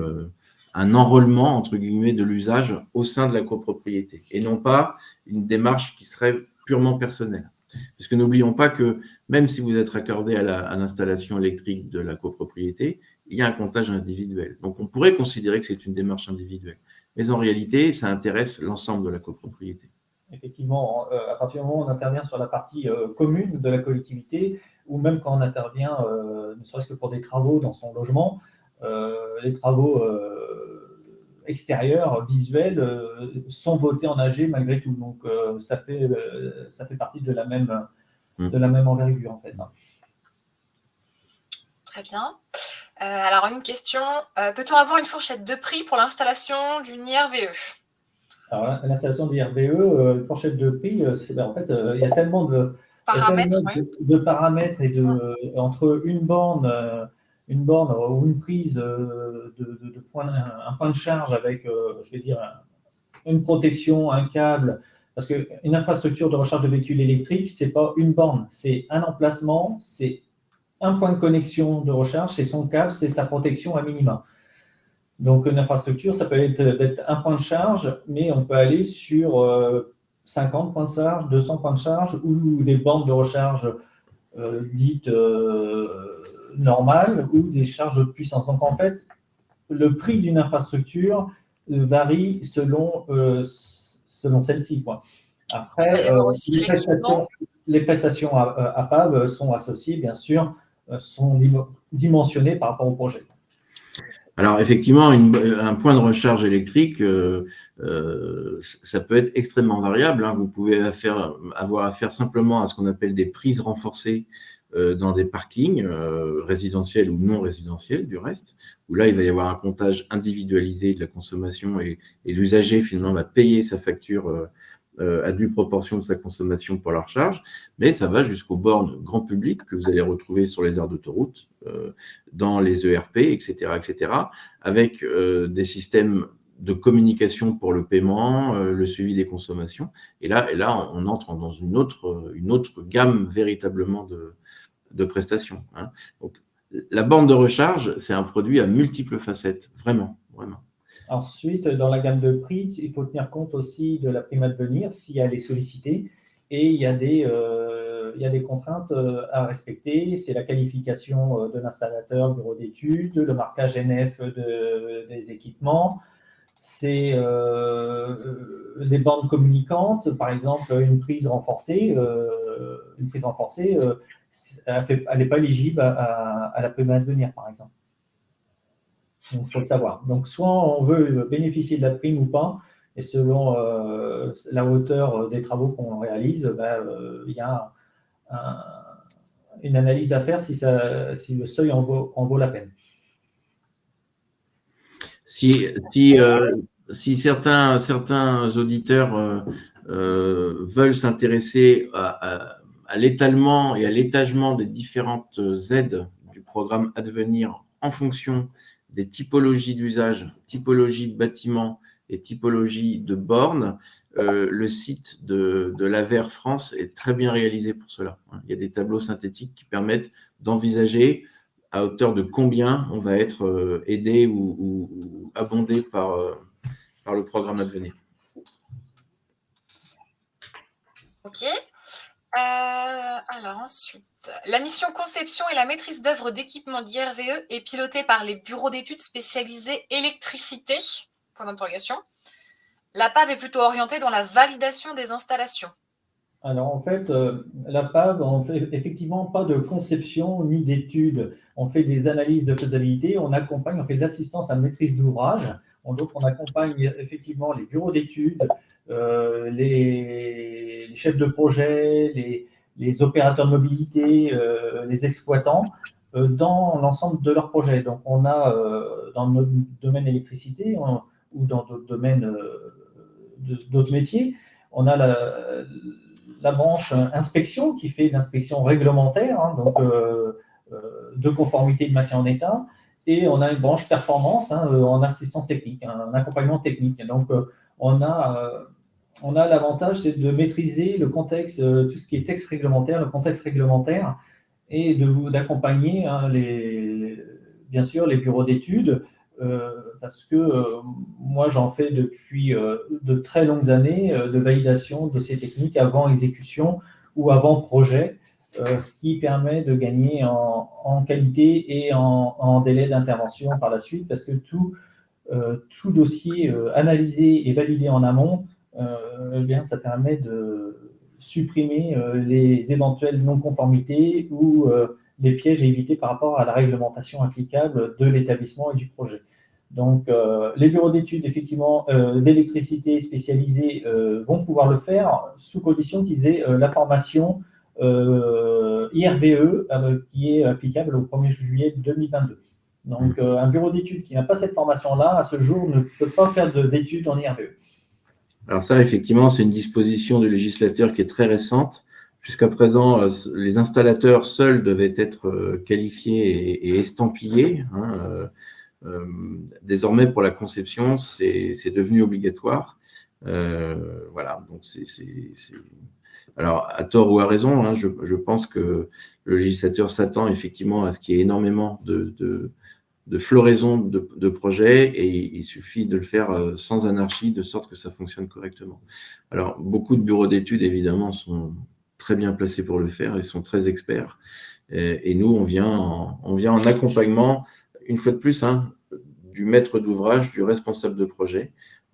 un enrôlement, entre guillemets, de l'usage au sein de la copropriété, et non pas une démarche qui serait purement personnelle. Parce que n'oublions pas que même si vous êtes raccordé à l'installation électrique de la copropriété, il y a un comptage individuel. Donc, on pourrait considérer que c'est une démarche individuelle. Mais en réalité, ça intéresse l'ensemble de la copropriété. Effectivement, euh, à partir du moment où on intervient sur la partie euh, commune de la collectivité, ou même quand on intervient, euh, ne serait-ce que pour des travaux dans son logement, les travaux extérieurs, visuels, sont votés en AG malgré tout. Donc, ça, fait, ça fait partie de la même, mm. de la même envergure, en fait. Très bien. alors, une question. Peut-on avoir une fourchette de prix pour l'installation d'une IRVE alors, l'installation de l'IRVE, euh, fourchette de prix, euh, ben, en fait, euh, il y a tellement de paramètres, de, paramètres et de, entre une borne, une borne ou une prise de, point, un, point de charge avec, je vais dire, une protection, un câble, parce qu'une infrastructure de recharge de véhicules électriques, ce n'est pas une borne, c'est un emplacement, c'est un point de connexion de recharge, c'est son câble, c'est sa protection à minima. Donc, une infrastructure, ça peut être un point de charge, mais on peut aller sur 50 euh, points de charge, 200 points de charge ou des bandes de recharge euh, dites euh, normales ou des charges de puissance. Donc, en fait, le prix d'une infrastructure varie selon, selon celle-ci. Après, les prestations, à, PAV sont associées, bien sûr, sont dimensionnées par rapport au projet. Alors effectivement, un point de recharge électrique, euh, euh, ça peut être extrêmement variable. Hein. Vous pouvez avoir affaire simplement à ce qu'on appelle des prises renforcées euh, dans des parkings résidentiels ou non résidentiels du reste, où là, il va y avoir un comptage individualisé de la consommation et, et l'usager finalement va payer sa facture euh, à due proportion de sa consommation pour la recharge, mais ça va jusqu'aux bornes grand public que vous allez retrouver sur les aires d'autoroute, euh, dans les ERP, etc., etc., avec euh, des systèmes de communication pour le paiement, le suivi des consommations. Et là, et là on entre dans une autre, une autre gamme véritablement de, de prestations. Hein. Donc, la borne de recharge, c'est un produit à multiples facettes, vraiment, vraiment. Ensuite, dans la gamme de prix, il faut tenir compte aussi de la prime à devenir si elle est sollicitée. Et il y a des, euh, il y a des contraintes euh, à respecter. C'est la qualification euh, de l'installateur, bureau d'études, le marquage NF des équipements, c'est des bandes communicantes, par exemple une prise renforcée. une prise renforcée, elle n'est pas éligible à, à la prime à devenir, par exemple. Donc, il faut le savoir. Donc, soit on veut bénéficier de la prime ou pas, et selon euh, la hauteur des travaux qu'on réalise, ben, euh, il y a une analyse à faire si, le seuil en vaut, en vaut la peine. Si, euh, certains auditeurs veulent s'intéresser à, à l'étalement et à l'étagement des différentes aides du programme Advenir en fonction des typologies d'usage, typologie de bâtiments et typologie de bornes, euh, le site de, l'AVER France est très bien réalisé pour cela. Il y a des tableaux synthétiques qui permettent d'envisager à hauteur de combien on va être euh, aidé ou, abondé par, euh, par le programme à venir. OK. alors ensuite, la mission conception et la maîtrise d'œuvre d'équipement d'IRVE est pilotée par les bureaux d'études spécialisés électricité, point d'interrogation. La PAV est plutôt orientée dans la validation des installations. Alors en fait, euh, la PAV, on fait effectivement pas de conception ni d'études. On fait des analyses de faisabilité, on accompagne, on fait de l'assistance à maîtrise d'ouvrage. Donc on accompagne effectivement les bureaux d'études, euh, les, chefs de projet, les, les opérateurs de mobilité, euh, les exploitants, euh, dans l'ensemble de leur projet. Donc, on a euh, dans notre domaine électricité ou dans d'autres domaines, d'autres métiers, on a la, branche inspection qui fait l'inspection réglementaire, hein, donc de conformité de maintien en état, et on a une branche performance hein, en assistance technique, un accompagnement technique. Donc, on a on a l'avantage, c'est de maîtriser le contexte, euh, tout ce qui est texte réglementaire, le contexte réglementaire, et d'accompagner hein, bien sûr les bureaux d'études parce que moi, j'en fais depuis de très longues années de validation de ces techniques avant exécution ou avant projet, ce qui permet de gagner en, qualité et en, délai d'intervention par la suite, parce que tout, tout dossier analysé et validé en amont, eh bien, ça permet de supprimer les éventuelles non-conformités ou des pièges à éviter par rapport à la réglementation applicable de l'établissement et du projet. Donc, euh, les bureaux d'études, effectivement, euh, d'électricité spécialisés euh, vont pouvoir le faire sous condition qu'ils aient la formation IRVE qui est applicable au 1er juillet 2022. Donc, un bureau d'études qui n'a pas cette formation-là, à ce jour, ne peut pas faire d'études en IRVE. Alors ça, effectivement, c'est une disposition du législateur qui est très récente. Jusqu'à présent, les installateurs seuls devaient être qualifiés et, estampillés. Hein, euh, désormais, pour la conception, c'est devenu obligatoire. Euh, voilà, donc c'est. Alors, à tort ou à raison, hein, je, pense que le législateur s'attend effectivement à ce qu'il y ait énormément de, de, floraison de, projets et il suffit de le faire euh, sans anarchie, de sorte que ça fonctionne correctement. Alors, beaucoup de bureaux d'études, évidemment, sont très bien placés pour le faire et sont très experts. Et, nous, on vient, on vient en accompagnement une fois de plus, hein, du maître d'ouvrage, du responsable de projet,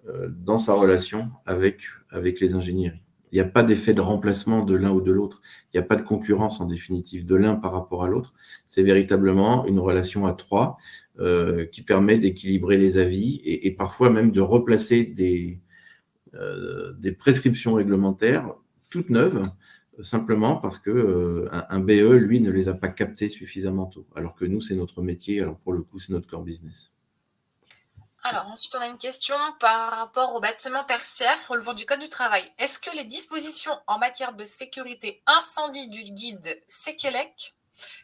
euh, dans sa relation avec, avec les ingénieries. Il n'y a pas d'effet de remplacement de l'un ou de l'autre. Il n'y a pas de concurrence, en définitive, de l'un par rapport à l'autre. C'est véritablement une relation à trois euh, qui permet d'équilibrer les avis et, parfois même de replacer des, euh, des prescriptions réglementaires toutes neuves simplement parce que euh, BE, lui, ne les a pas captés suffisamment tôt. Alors que nous, c'est notre métier, alors pour le coup, c'est notre core business. Alors ensuite, on a une question par rapport au bâtiment tertiaire relevant du Code du travail. Est-ce que les dispositions en matière de sécurité incendie du guide Sekelec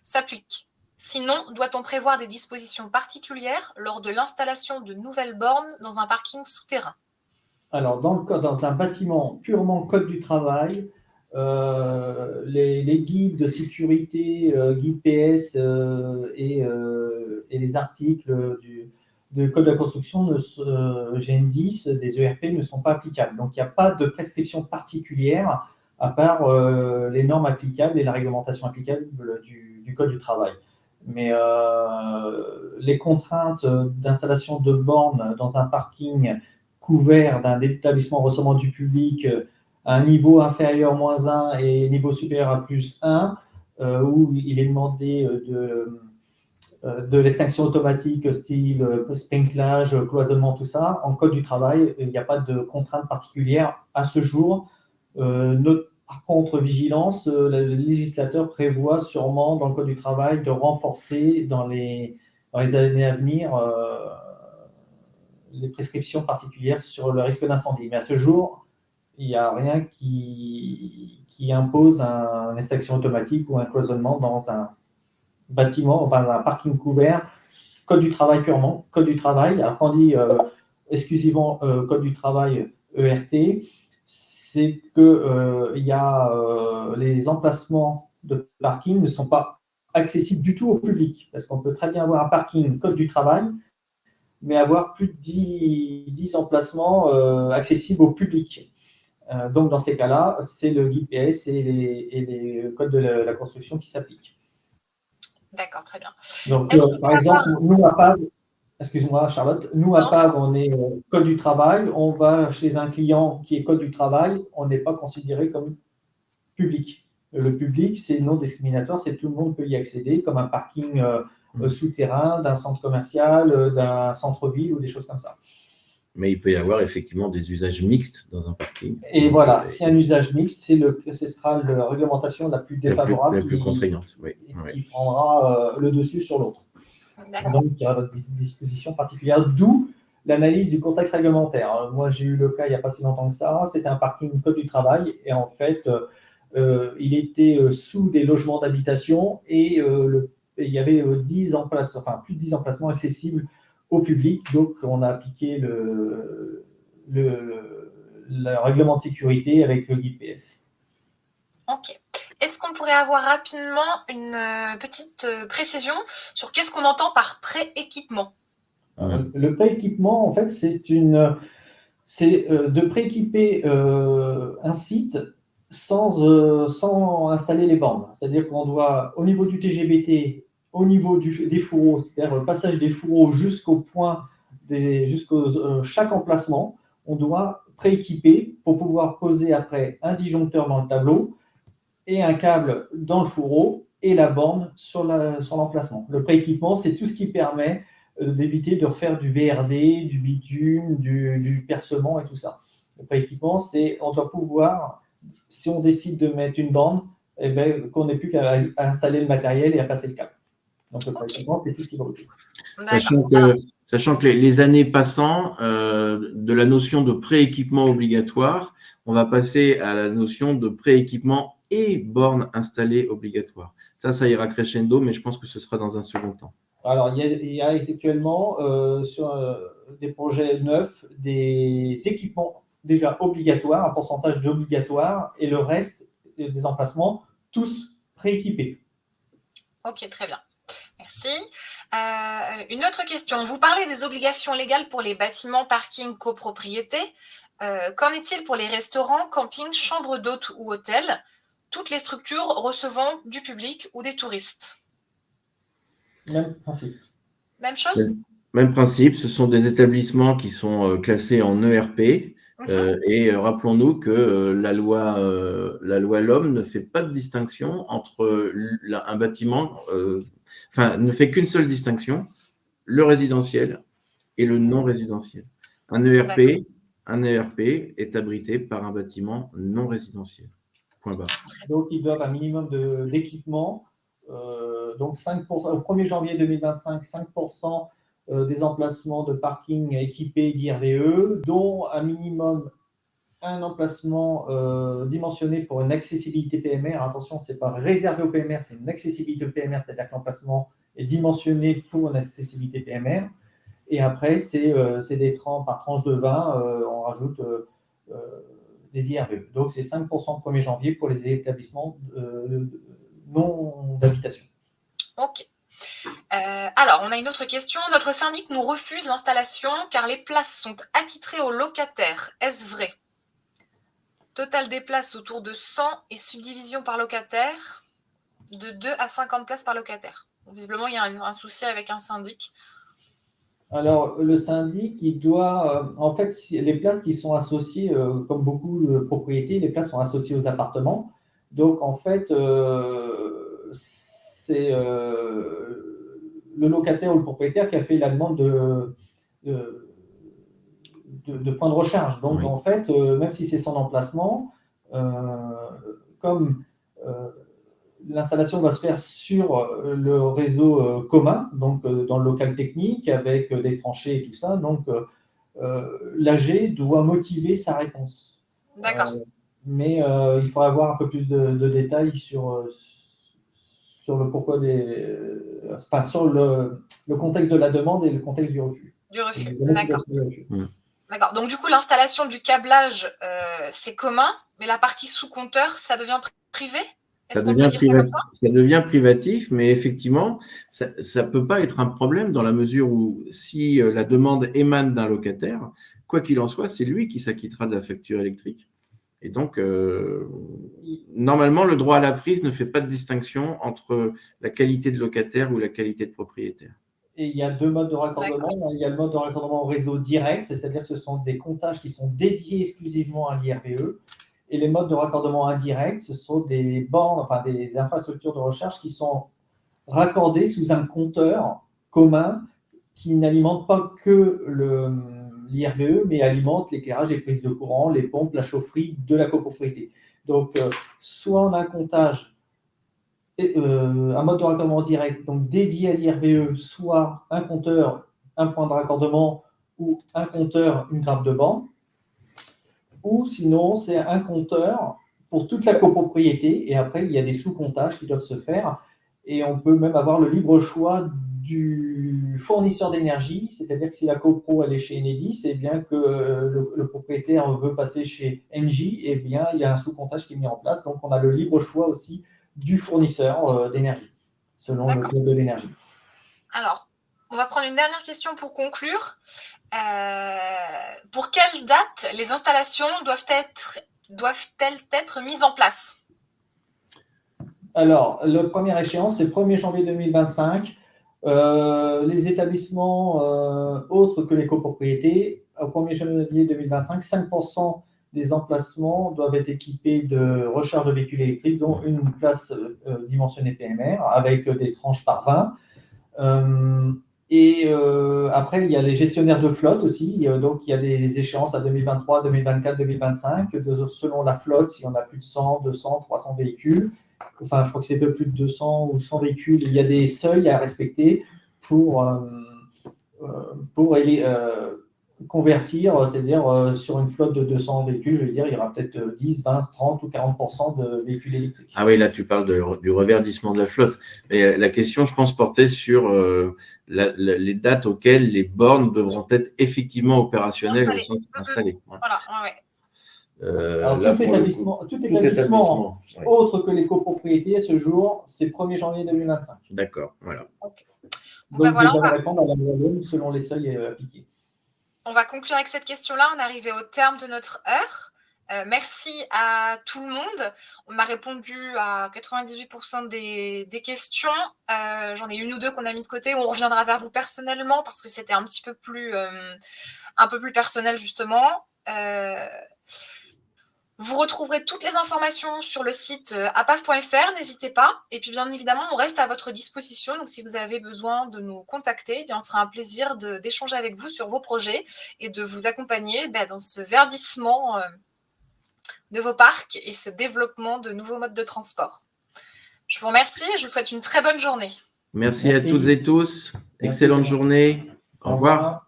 s'appliquent? Sinon, doit-on prévoir des dispositions particulières lors de l'installation de nouvelles bornes dans un parking souterrain? Alors, dans, un bâtiment purement Code du travail, euh, les, guides de sécurité, euh, guides PS euh, et, les articles du, code de la construction, de, GN10, des ERP ne sont pas applicables. Donc, il n'y a pas de prescription particulière à part les normes applicables et la réglementation applicable du, code du travail. Mais les contraintes d'installation de bornes dans un parking couvert d'un établissement recevant du public un niveau inférieur moins 1 et niveau supérieur à plus 1, euh, où il est demandé euh, de, euh, de l'extinction automatique style sprinklage, cloisonnement, tout ça. En code du travail, il n'y a pas de contrainte particulière à ce jour. par contre, vigilance, le législateur prévoit sûrement dans le code du travail de renforcer dans les, dans les années à venir les prescriptions particulières sur le risque d'incendie. Mais à ce jour, il n'y a rien qui, qui impose un, une extraction automatique ou un cloisonnement dans un bâtiment, enfin un parking couvert, code du travail purement, code du travail. Alors quand on dit euh, exclusivement euh, code du travail ERT, c'est que euh, y a les emplacements de parking ne sont pas accessibles du tout au public, parce qu'on peut très bien avoir un parking code du travail, mais avoir plus de 10, 10 emplacements accessibles au public. Donc, dans ces cas-là, c'est le guide PS et les, codes de la, construction qui s'appliquent. D'accord, très bien. Donc, euh, par exemple, nous, à PAV, excuse-moi Charlotte, nous, à PAV, on est euh, code du travail, on va chez un client qui est code du travail, on n'est pas considéré comme public. Le public, c'est non discriminatoire, c'est tout le monde peut y accéder, comme un parking mmh. souterrain d'un centre commercial, d'un centre-ville ou des choses comme ça mais il peut y avoir effectivement des usages mixtes dans un parking. Et voilà, si un usage mixte, le, ce sera la réglementation la plus défavorable, la plus, contraignante, oui. qui prendra euh, le dessus sur l'autre. Donc, il y aura des dispositions particulières, d'où l'analyse du contexte réglementaire. Moi, j'ai eu le cas il n'y a pas si longtemps que ça, c'était un parking code du travail, et en fait, euh, il était euh, sous des logements d'habitation, et le, il y avait 10 emplacements, enfin, plus de 10 emplacements accessibles au public. Donc, on a appliqué le, le, règlement de sécurité avec le guide PS. Ok. Est-ce qu'on pourrait avoir rapidement une euh, petite euh, précision sur qu'est-ce qu'on entend par pré-équipement? Le pré-équipement, en fait, c'est une, c'est de prééquiper un site sans, sans installer les bornes. C'est-à-dire qu'on doit, au niveau du TGBT, au niveau des fourreaux, c'est-à-dire le passage des fourreaux jusqu'au point, jusqu'au chaque emplacement, on doit prééquiper pour pouvoir poser après un disjoncteur dans le tableau et un câble dans le fourreau et la borne sur l'emplacement. le prééquipement, c'est tout ce qui permet euh, d'éviter de refaire du VRD, du bitume, du, percement et tout ça. Le prééquipement, c'est on doit pouvoir, si on décide de mettre une borne, eh ben, qu'on n'ait plus qu'à installer le matériel et à passer le câble. Donc le prééquipement, c'est tout ce qui va Sachant que, sachant que les, années passant, euh, de la notion de prééquipement obligatoire, on va passer à la notion de prééquipement et borne installée obligatoire. Ça, ça ira crescendo, mais je pense que ce sera dans un second temps. Alors, il y a, actuellement euh, sur euh, des projets neufs des équipements déjà obligatoires, un pourcentage d'obligatoires, et le reste des emplacements, tous prééquipés. Ok, très bien. Merci. Euh, une autre question. Vous parlez des obligations légales pour les bâtiments, parking, copropriété. Qu'en est-il pour les restaurants, campings, chambres d'hôtes ou hôtels? Toutes les structures recevant du public ou des touristes même principe. Même chose? Même principe, ce sont des établissements qui sont euh, classés en ERP. Euh, et euh, rappelons-nous que la loi, la loi L'Homme ne fait pas de distinction entre un bâtiment, enfin, ne fait qu'une seule distinction, le résidentiel et le non résidentiel. Un ERP, un ERP est abrité par un bâtiment non résidentiel. Point barre. Donc, ils doivent un minimum d'équipement euh, donc 5 au 1er janvier 2025, 5% euh, des emplacements de parking équipés d'IRVE, dont un minimum un emplacement euh, dimensionné pour une accessibilité PMR. Attention, ce n'est pas réservé au PMR, c'est une accessibilité PMR, c'est-à-dire que l'emplacement est dimensionné pour une accessibilité PMR. Et après, c'est des tranches par tranche de 20, on rajoute des IRVE. Donc, c'est 5% le 1er janvier pour les établissements non d'habitation. Ok. Euh, alors, on a une autre question. Notre syndic nous refuse l'installation car les places sont attitrées aux locataires. Est-ce vrai? Total des places autour de 100 et subdivision par locataire de 2 à 50 places par locataire. visiblement, il y a un, souci avec un syndic. Alors, le syndic, il doit, euh, en fait, les places qui sont associées, euh, comme beaucoup de propriétés, les places sont associées aux appartements. Donc, en fait, euh, c'est le locataire ou le propriétaire qui a fait la demande de, de, point de recharge. Donc, en fait, euh, même si c'est son emplacement, comme l'installation va se faire sur le réseau commun, donc dans le local technique, avec des tranchées et tout ça, donc l'AG doit motiver sa réponse. D'accord mais euh, il faudra avoir un peu plus de, détails sur, euh, sur le pourquoi des, euh, enfin, sur le, le, contexte de la demande et le contexte du refus. Du refus, d'accord. D'accord. Donc du coup, l'installation du câblage, c'est commun, mais la partie sous compteur, ça devient privé? Ça devient, ça, ça? devient, privatif, mais effectivement, ça ne peut pas être un problème dans la mesure où si la demande émane d'un locataire, quoi qu'il en soit, c'est lui qui s'acquittera de la facture électrique. Et donc, euh, normalement, le droit à la prise ne fait pas de distinction entre la qualité de locataire ou la qualité de propriétaire. Et il y a deux modes de raccordement. Il y a le mode de raccordement au réseau direct, c'est-à-dire que ce sont des comptages qui sont dédiés exclusivement à l'IRVE. Et les modes de raccordement indirect, ce sont des bornes, enfin des infrastructures de recherche qui sont raccordées sous un compteur commun qui n'alimente pas que l'IRVE, mais alimente l'éclairage, les prises de courant, les pompes, la chaufferie de la copropriété. Donc, euh, soit on a un comptage, euh, un mode de raccordement direct, donc dédié à l'IRVE, soit un compteur, un point de raccordement, ou un compteur, une grappe de banc, ou sinon c'est un compteur pour toute la copropriété, et après il y a des sous-comptages qui doivent se faire, et on peut même avoir le libre choix du fournisseur d'énergie, c'est-à-dire que si la copro elle est chez Enedis, c'est bien que le, propriétaire veut passer chez Engie, et eh bien il y a un sous-comptage qui est mis en place. Donc on a le libre choix aussi du fournisseur euh, d'énergie, selon le coût de l'énergie. Alors, On va prendre une dernière question pour conclure. Euh, pour quelle date les installations doivent-elles être, doivent être mises en place? Alors, le premier échéance, c'est le 1er janvier 2025. Euh, les établissements euh, autres que les copropriétés, au 1er janvier 2025, 5% des emplacements doivent être équipés de recharge de véhicules électriques, dont une place dimensionnée PMR avec des tranches par 20. Et euh, après, il y a les gestionnaires de flotte aussi. donc, il y a des échéances à 2023, 2024, 2025, selon la flotte, s'il y en a plus de 100, 200, 300 véhicules. Enfin, je crois que c'est peu plus de 200 ou 100 véhicules. Il y a des seuils à respecter pour, euh, euh, pour convertir, c'est-à-dire euh, sur une flotte de 200 véhicules, je veux dire, il y aura peut-être 10, 20, 30 ou 40% de véhicules électriques. Ah oui, là, tu parles du reverdissement de la flotte. Mais euh, la question, je pense, portait sur euh, les dates auxquelles les bornes devront être effectivement opérationnelles installées. Voilà, Alors, tout, établissement, autre que les copropriétés, à ce jour, c'est 1er janvier 2025. D'accord, voilà. Donc, ben voilà, va répondre à la selon les seuils appliqués. On va conclure avec cette question-là. On est arrivé au terme de notre heure. Euh, merci à tout le monde. On m'a répondu à 98% des, questions. Euh, j'en ai une ou deux qu'on a mis de côté. On reviendra vers vous personnellement parce que c'était un petit peu plus, euh, un peu plus personnel justement. Vous retrouverez toutes les informations sur le site euh, apaf.fr, n'hésitez pas. Et puis bien évidemment, on reste à votre disposition. Donc si vous avez besoin de nous contacter, eh bien, on sera un plaisir d'échanger avec vous sur vos projets et de vous accompagner ben, dans ce verdissement euh, de vos parcs et ce développement de nouveaux modes de transport. Je vous remercie et je vous souhaite une très bonne journée. Merci, à toutes et tous. Excellente journée. Au revoir.